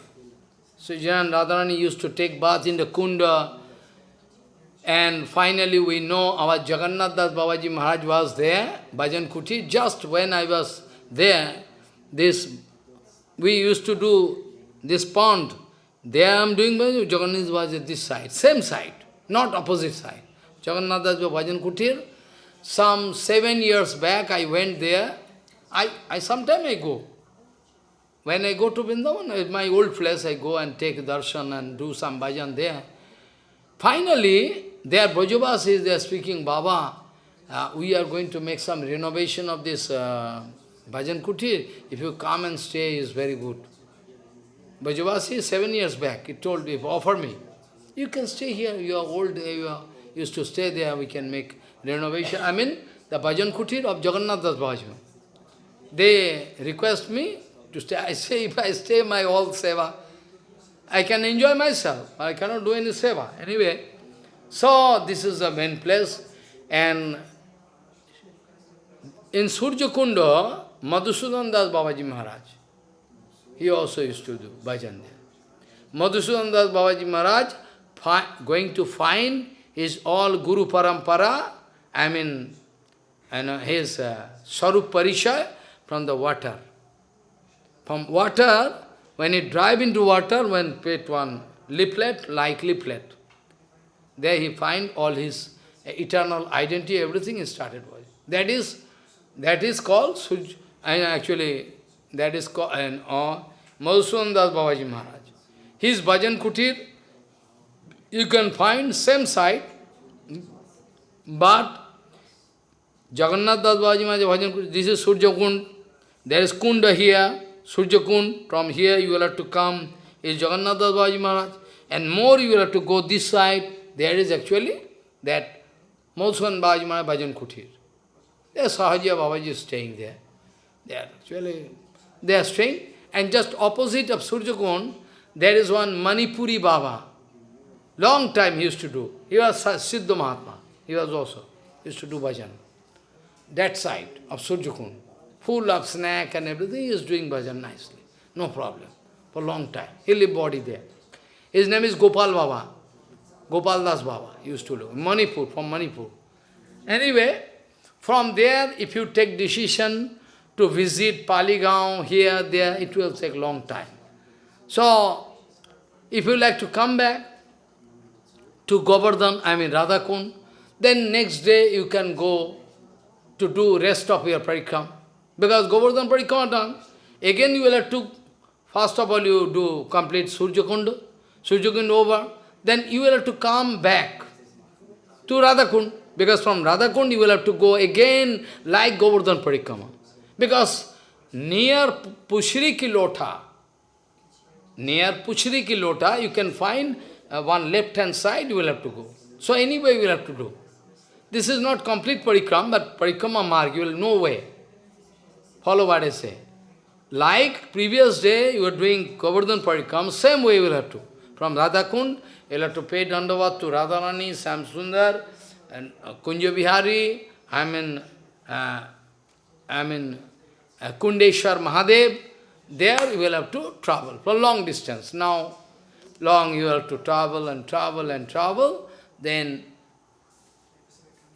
Sujanan Radharani used to take bath in the kunda. And finally we know our Jagannath Das Babaji Maharaj was there, Bhajan Kuti. Just when I was there, this we used to do this pond. There I am doing Jagannath was at this side, same side, not opposite side. Jagannath Das Bhajan Kutir. Some seven years back I went there I, I sometime I go. When I go to Vrindavan, my old place, I go and take darshan and do some bhajan there. Finally, there Brajavasis, they are speaking, Baba, uh, we are going to make some renovation of this uh, bhajan kutir. If you come and stay, is very good. Brajavasi, seven years back, he told, if offer me, you can stay here, you are old, you are, used to stay there, we can make renovation. I mean, the bhajan kutir of Jagannath Das Bhajma. They request me to stay. I say, if I stay my all seva, I can enjoy myself. I cannot do any seva. Anyway, so this is the main place. And in Surya Kunda, Madhusudan Das Babaji Maharaj, he also used to do bhajan there. Madhusudan Das Babaji Maharaj going to find his all Guru Parampara, I mean, you know, his uh, Sarup Parishay from the water. From water, when he drive into water, when put one leaflet, like leaflet, there he find all his eternal identity, everything is started with. That is, that is called and actually, that is called, and, uh, Madhusudan Das Babaji Maharaj. His bhajan kutir, you can find same site, but Jagannath Das Babaji Maharaj bhajan this is Surya Kund, there is Kunda here, Surya Kund, from here you will have to come, is Jagannath Das Babaji Maharaj, and more you will have to go this side, there is actually that Madhusudan Babaji Maharaj bhajan kutir. There Sahaja Babaji is staying there. They are actually, they are staying, and just opposite of Surjakund, there is one Manipuri Baba. Long time he used to do. He was Siddha Mahatma. He was also, used to do bhajan. That side of Surjakund, full of snack and everything, he is doing bhajan nicely. No problem. For long time. He lived body there. His name is Gopal Baba. Gopal Das Baba used to live. Manipur, from Manipur. Anyway, from there, if you take decision to visit Paligaon, here, there, it will take long time. So, if you like to come back to Govardhan, I mean Radhakund, then next day you can go to do rest of your parikram. Because Govardhan parikram done, again you will have to, first of all you do complete Surjakund, Surjakund over, then you will have to come back to Radhakund. Because from Radhakund you will have to go again like Govardhan Parikrama. Because near Pushri Kilota, near Pushri Kilota, you can find uh, one left-hand side, you will have to go. So anyway, you will have to do. This is not complete parikram, but parikrama mark, you will no way. Follow what I say. Like previous day, you are doing Govardhan parikram, same way you will have to. From Radhakund, you will have to pay dandavat to Radharani, Samsundar, and uh, Kunja Bihari, I mean, uh, I mean, uh, Kundeshwar Mahadev, there you will have to travel for long distance. Now, long you have to travel and travel and travel, then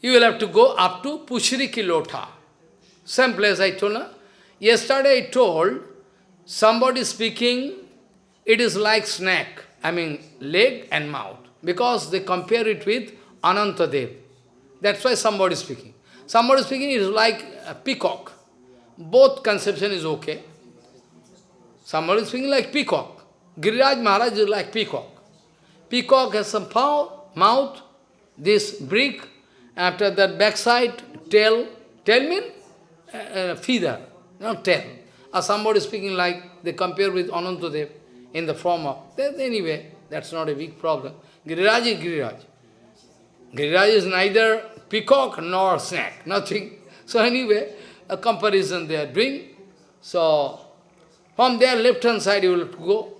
you will have to go up to Pushri Kilota. Same place I told. Yesterday I told, somebody speaking, it is like snake, I mean leg and mouth, because they compare it with Anantadev. That's why somebody speaking. Somebody speaking is like a peacock. Both conception is okay. Somebody speaking like peacock. Giriraj Maharaj is like peacock. Peacock has some pow, mouth, this brick, after that backside, tail. Tail mean uh, uh, feather, not tail. Or somebody speaking like, they compare with Anantadev in the form of, that, anyway, that's not a big problem. Giriraj is Giriraj. Giriraj is neither peacock nor snake, nothing. So anyway, a comparison they are doing. So, from their left-hand side you will go.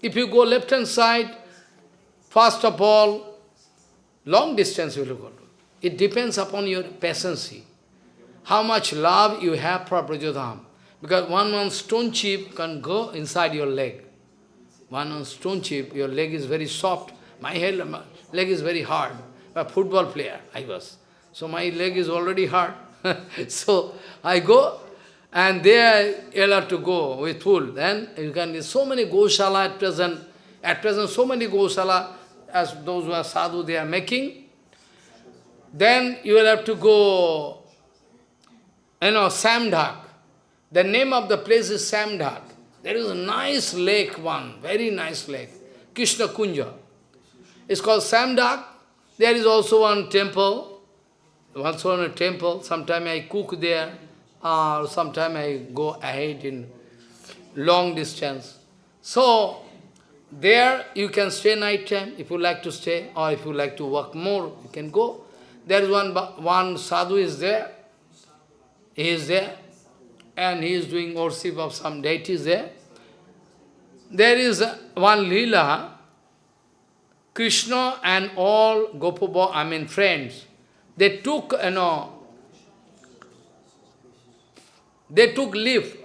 If you go left-hand side, first of all, long distance you will go. It depends upon your patience. How much love you have for Brajadham. Because one one stone chip can go inside your leg. One one stone chip, your leg is very soft. My, head, my leg is very hard. A football player I was. So my leg is already hard. so I go, and there you'll have to go with full. Then you can, so many Goshala at present, at present so many Goshala, as those who are sadhu, they are making. Then you will have to go you know, Samdak. The name of the place is Samdak. There is a nice lake one, very nice lake, Krishna Kunja. It's called Samdak. There is also one temple, also one temple. Sometime I cook there, or sometime I go ahead in long distance. So, there you can stay night time if you like to stay, or if you like to work more, you can go. There is one, one sadhu is there, he is there, and he is doing worship of some deities there. There is one lila, Krishna and all Gopaba, I mean friends, they took, you know, they took leaf,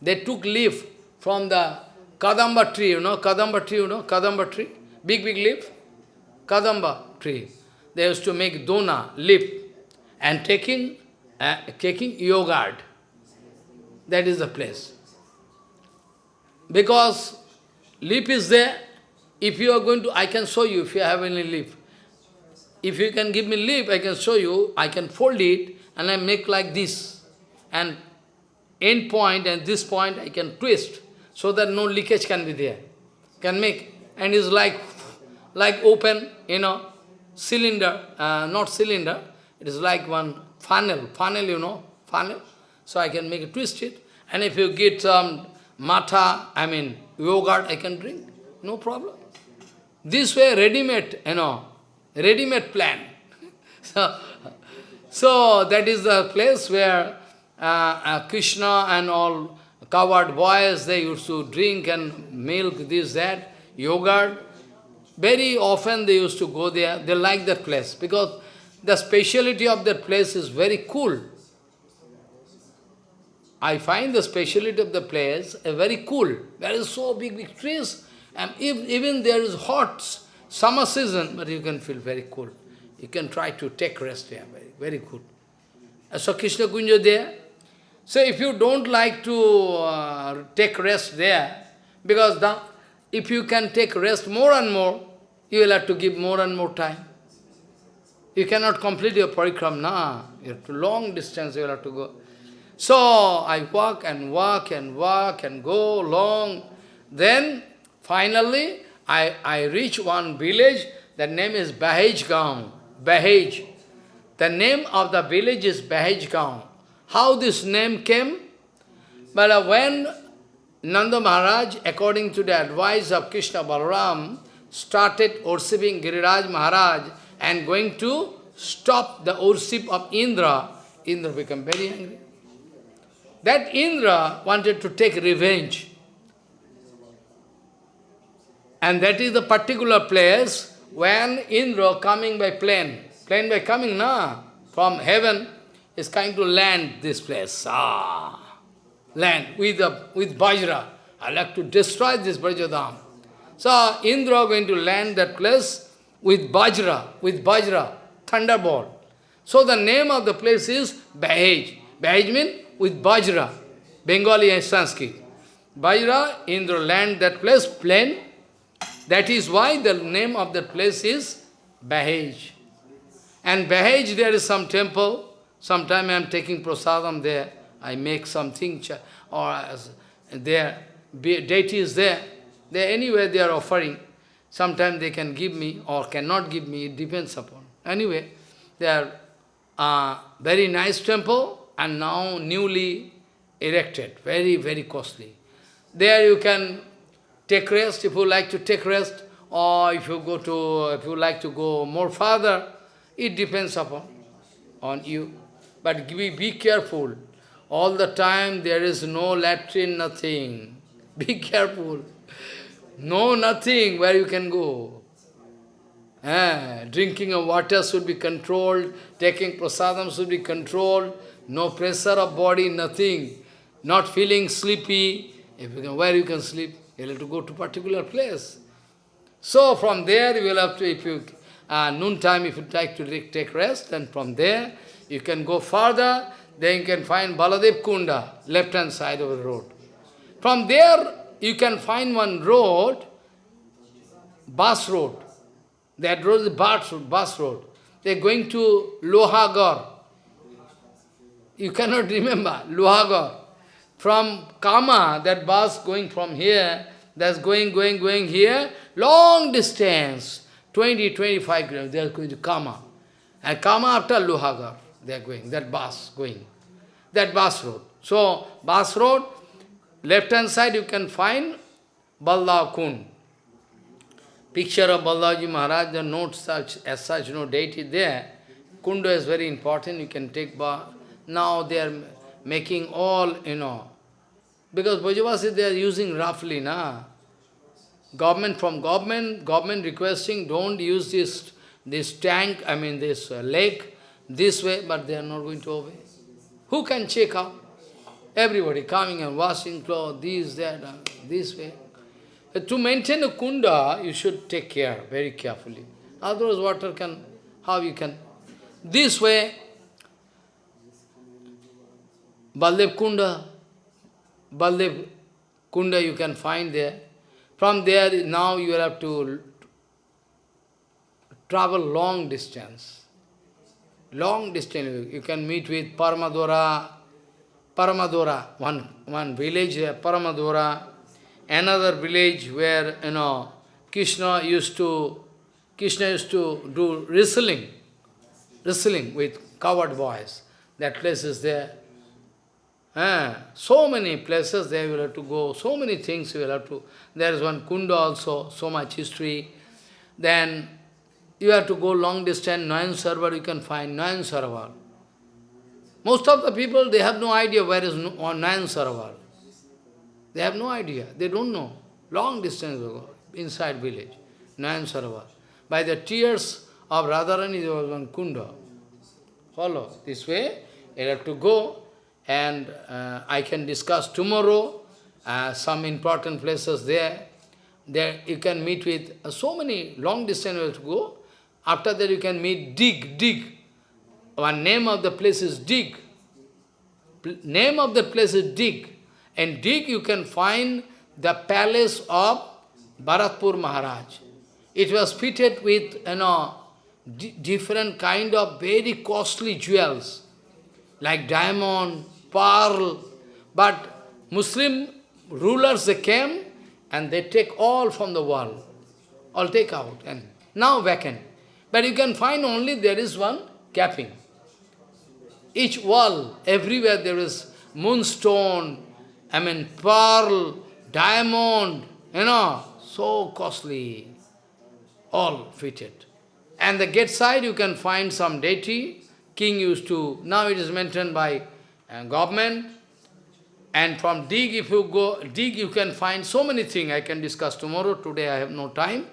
they took leaf from the Kadamba tree, you know, Kadamba tree, you know, Kadamba tree, big, big leaf, Kadamba tree. They used to make dona, leaf, and taking, uh, taking yogurt. That is the place. Because leaf is there, if you are going to, I can show you if you have any leaf. If you can give me leaf, I can show you, I can fold it, and I make like this. And end point and this point I can twist so that no leakage can be there. Can make. And it's like, like open, you know, cylinder, uh, not cylinder, it is like one funnel, funnel, you know, funnel. So I can make it, twist it. And if you get some matha, I mean, yogurt, I can drink, no problem. This way, ready-made, you know, ready-made plan. so, so that is the place where uh, uh, Krishna and all covered boys, they used to drink and milk, this, that, yogurt. Very often they used to go there. They like that place because the speciality of that place is very cool. I find the speciality of the place very cool. There is so big, big trees. And if, even there is hot summer season, but you can feel very cool. You can try to take rest there, very, very good. So Krishna Kunja there, so if you don't like to uh, take rest there, because the, if you can take rest more and more, you will have to give more and more time. You cannot complete your parikram, nah. You have to long distance you will have to go. So I walk and walk and walk and go long. Then finally I, I reach one village, the name is Bahej Gaon. Bahej. The name of the village is Bahej Gaon. How this name came? But uh, when Nanda Maharaj, according to the advice of Krishna Balaram, started worshipping Giriraj Maharaj and going to stop the worship of Indra, Indra became very angry. That Indra wanted to take revenge. And that is the particular place when Indra coming by plane, plane by coming, na, from heaven, is coming to land this place. Ah, land with, a, with Vajra. I like to destroy this Brajadam. So Indra going to land that place with Vajra, with Vajra, thunderbolt. So the name of the place is Bahej. Bahej means with Vajra, Bengali and Sanskrit. Vajra, Indra land that place, plain. That is why the name of that place is Bahej. And Bahej, there is some temple, Sometime I am taking prasadam there, I make something, or there, deity is there, there anywhere they are offering. Sometimes they can give me or cannot give me, it depends upon. Anyway, they are uh, very nice temple and now newly erected, very, very costly. There you can take rest if you like to take rest, or if you go to, if you like to go more further, it depends upon on you. But be, be careful. All the time there is no latrine, nothing. Be careful. No nothing where you can go. Eh, drinking of water should be controlled, taking prasadam should be controlled, no pressure of body, nothing. Not feeling sleepy. If you can, where you can sleep? You have to go to particular place. So from there you will have to, if you, uh, noon time if you like to take rest, and from there you can go further, then you can find Baladev Kunda, left-hand side of the road. From there, you can find one road, bus road. That road is bus road, bus road. They're going to Lohagar. You cannot remember, Luhagar. From Kama, that bus going from here, that's going, going, going here, long distance, 20, 25 kilometers, they are going to Kama. And Kama after Luhagar, they are going, that bus going, that bus road. So, bus road, left hand side you can find Balla Kund. Picture of Balaji Maharaj, the note such, as such, no date is there. Kunda is very important, you can take bath. Now they are making all, you know, because Brajavasi they are using roughly, na. Government from government, government requesting don't use this this tank, I mean this uh, lake, this way, but they are not going to obey. Who can check out? Everybody coming and washing clothes, this, that, uh, this way. Uh, to maintain a kunda, you should take care, very carefully. Otherwise, water can, how you can? This way, Baldev Kunda, Baldev Kunda you can find there. From there, now you will have to travel long distance. Long distance, you can meet with Paramadora, Paramadora, one, one village there, Paramadora, another village where, you know, Krishna used to, Krishna used to do wrestling, wrestling with coward boys. That place is there. Ah, so many places there will have to go, so many things you will have to. There is one kunda also, so much history. Then you have to go long distance, Nayan Sarvar you can find, Nayan Sarvar. Most of the people, they have no idea where is Nayan Sarvar. They have no idea, they don't know. Long distance ago, inside village, Nayan Sarvar. By the tears of Radharani, there was one kunda. Follow, this way, you have to go and uh, I can discuss tomorrow uh, some important places there. There you can meet with uh, so many long distance to go. After that you can meet Deeg, Deeg. One name of the place is Deeg. Name of the place is Deeg. And Deeg you can find the palace of Bharatpur Maharaj. It was fitted with you know, different kind of very costly jewels, like diamond, pearl. But Muslim rulers, they came and they take all from the wall. All take out and now vacant. But you can find only there is one capping. Each wall, everywhere there is moonstone, I mean pearl, diamond, you know, so costly, all fitted. And the gate side you can find some deity, king used to, now it is maintained by and government. And from Deeg, if you go, Deeg, you can find so many things I can discuss tomorrow. Today I have no time.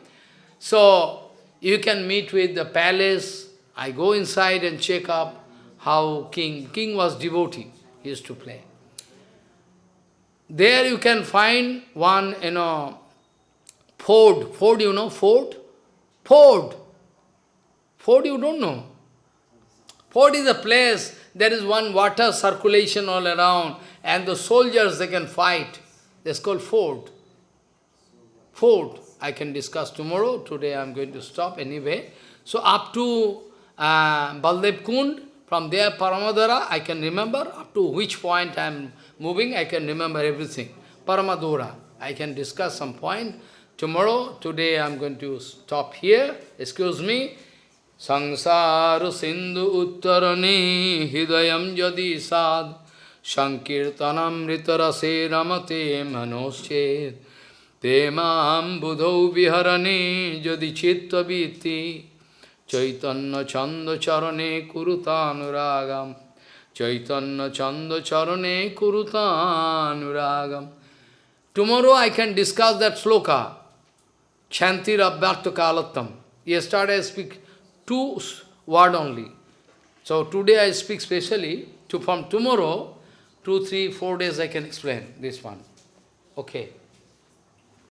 So, you can meet with the palace. I go inside and check up how king, king was devotee, he used to play. There you can find one, you know, ford. Ford, you know, ford? Ford. Ford you don't know. Ford is a place there is one water circulation all around, and the soldiers, they can fight. That's called fort. Fort. I can discuss tomorrow. Today I'm going to stop anyway. So up to uh, Baldev Kund, from there Paramadara, I can remember up to which point I'm moving, I can remember everything. Paramadora, I can discuss some point. Tomorrow, today I'm going to stop here. Excuse me. Sangsar Sindhu Uttarani Hidayam Jadi Sad Sankirtanam Ritarase Ramate Manoshet Te mam budhau viharane jadi chittaviti Chaitanya chanda charane kurutanuragam Chaitanya chanda charane kurutanuragam Tomorrow I can discuss that sloka, Chantir Abhyakta Kalattam. Yesterday I speak two word only. So today I speak specially, to, from tomorrow, two, three, four days I can explain this one. Okay.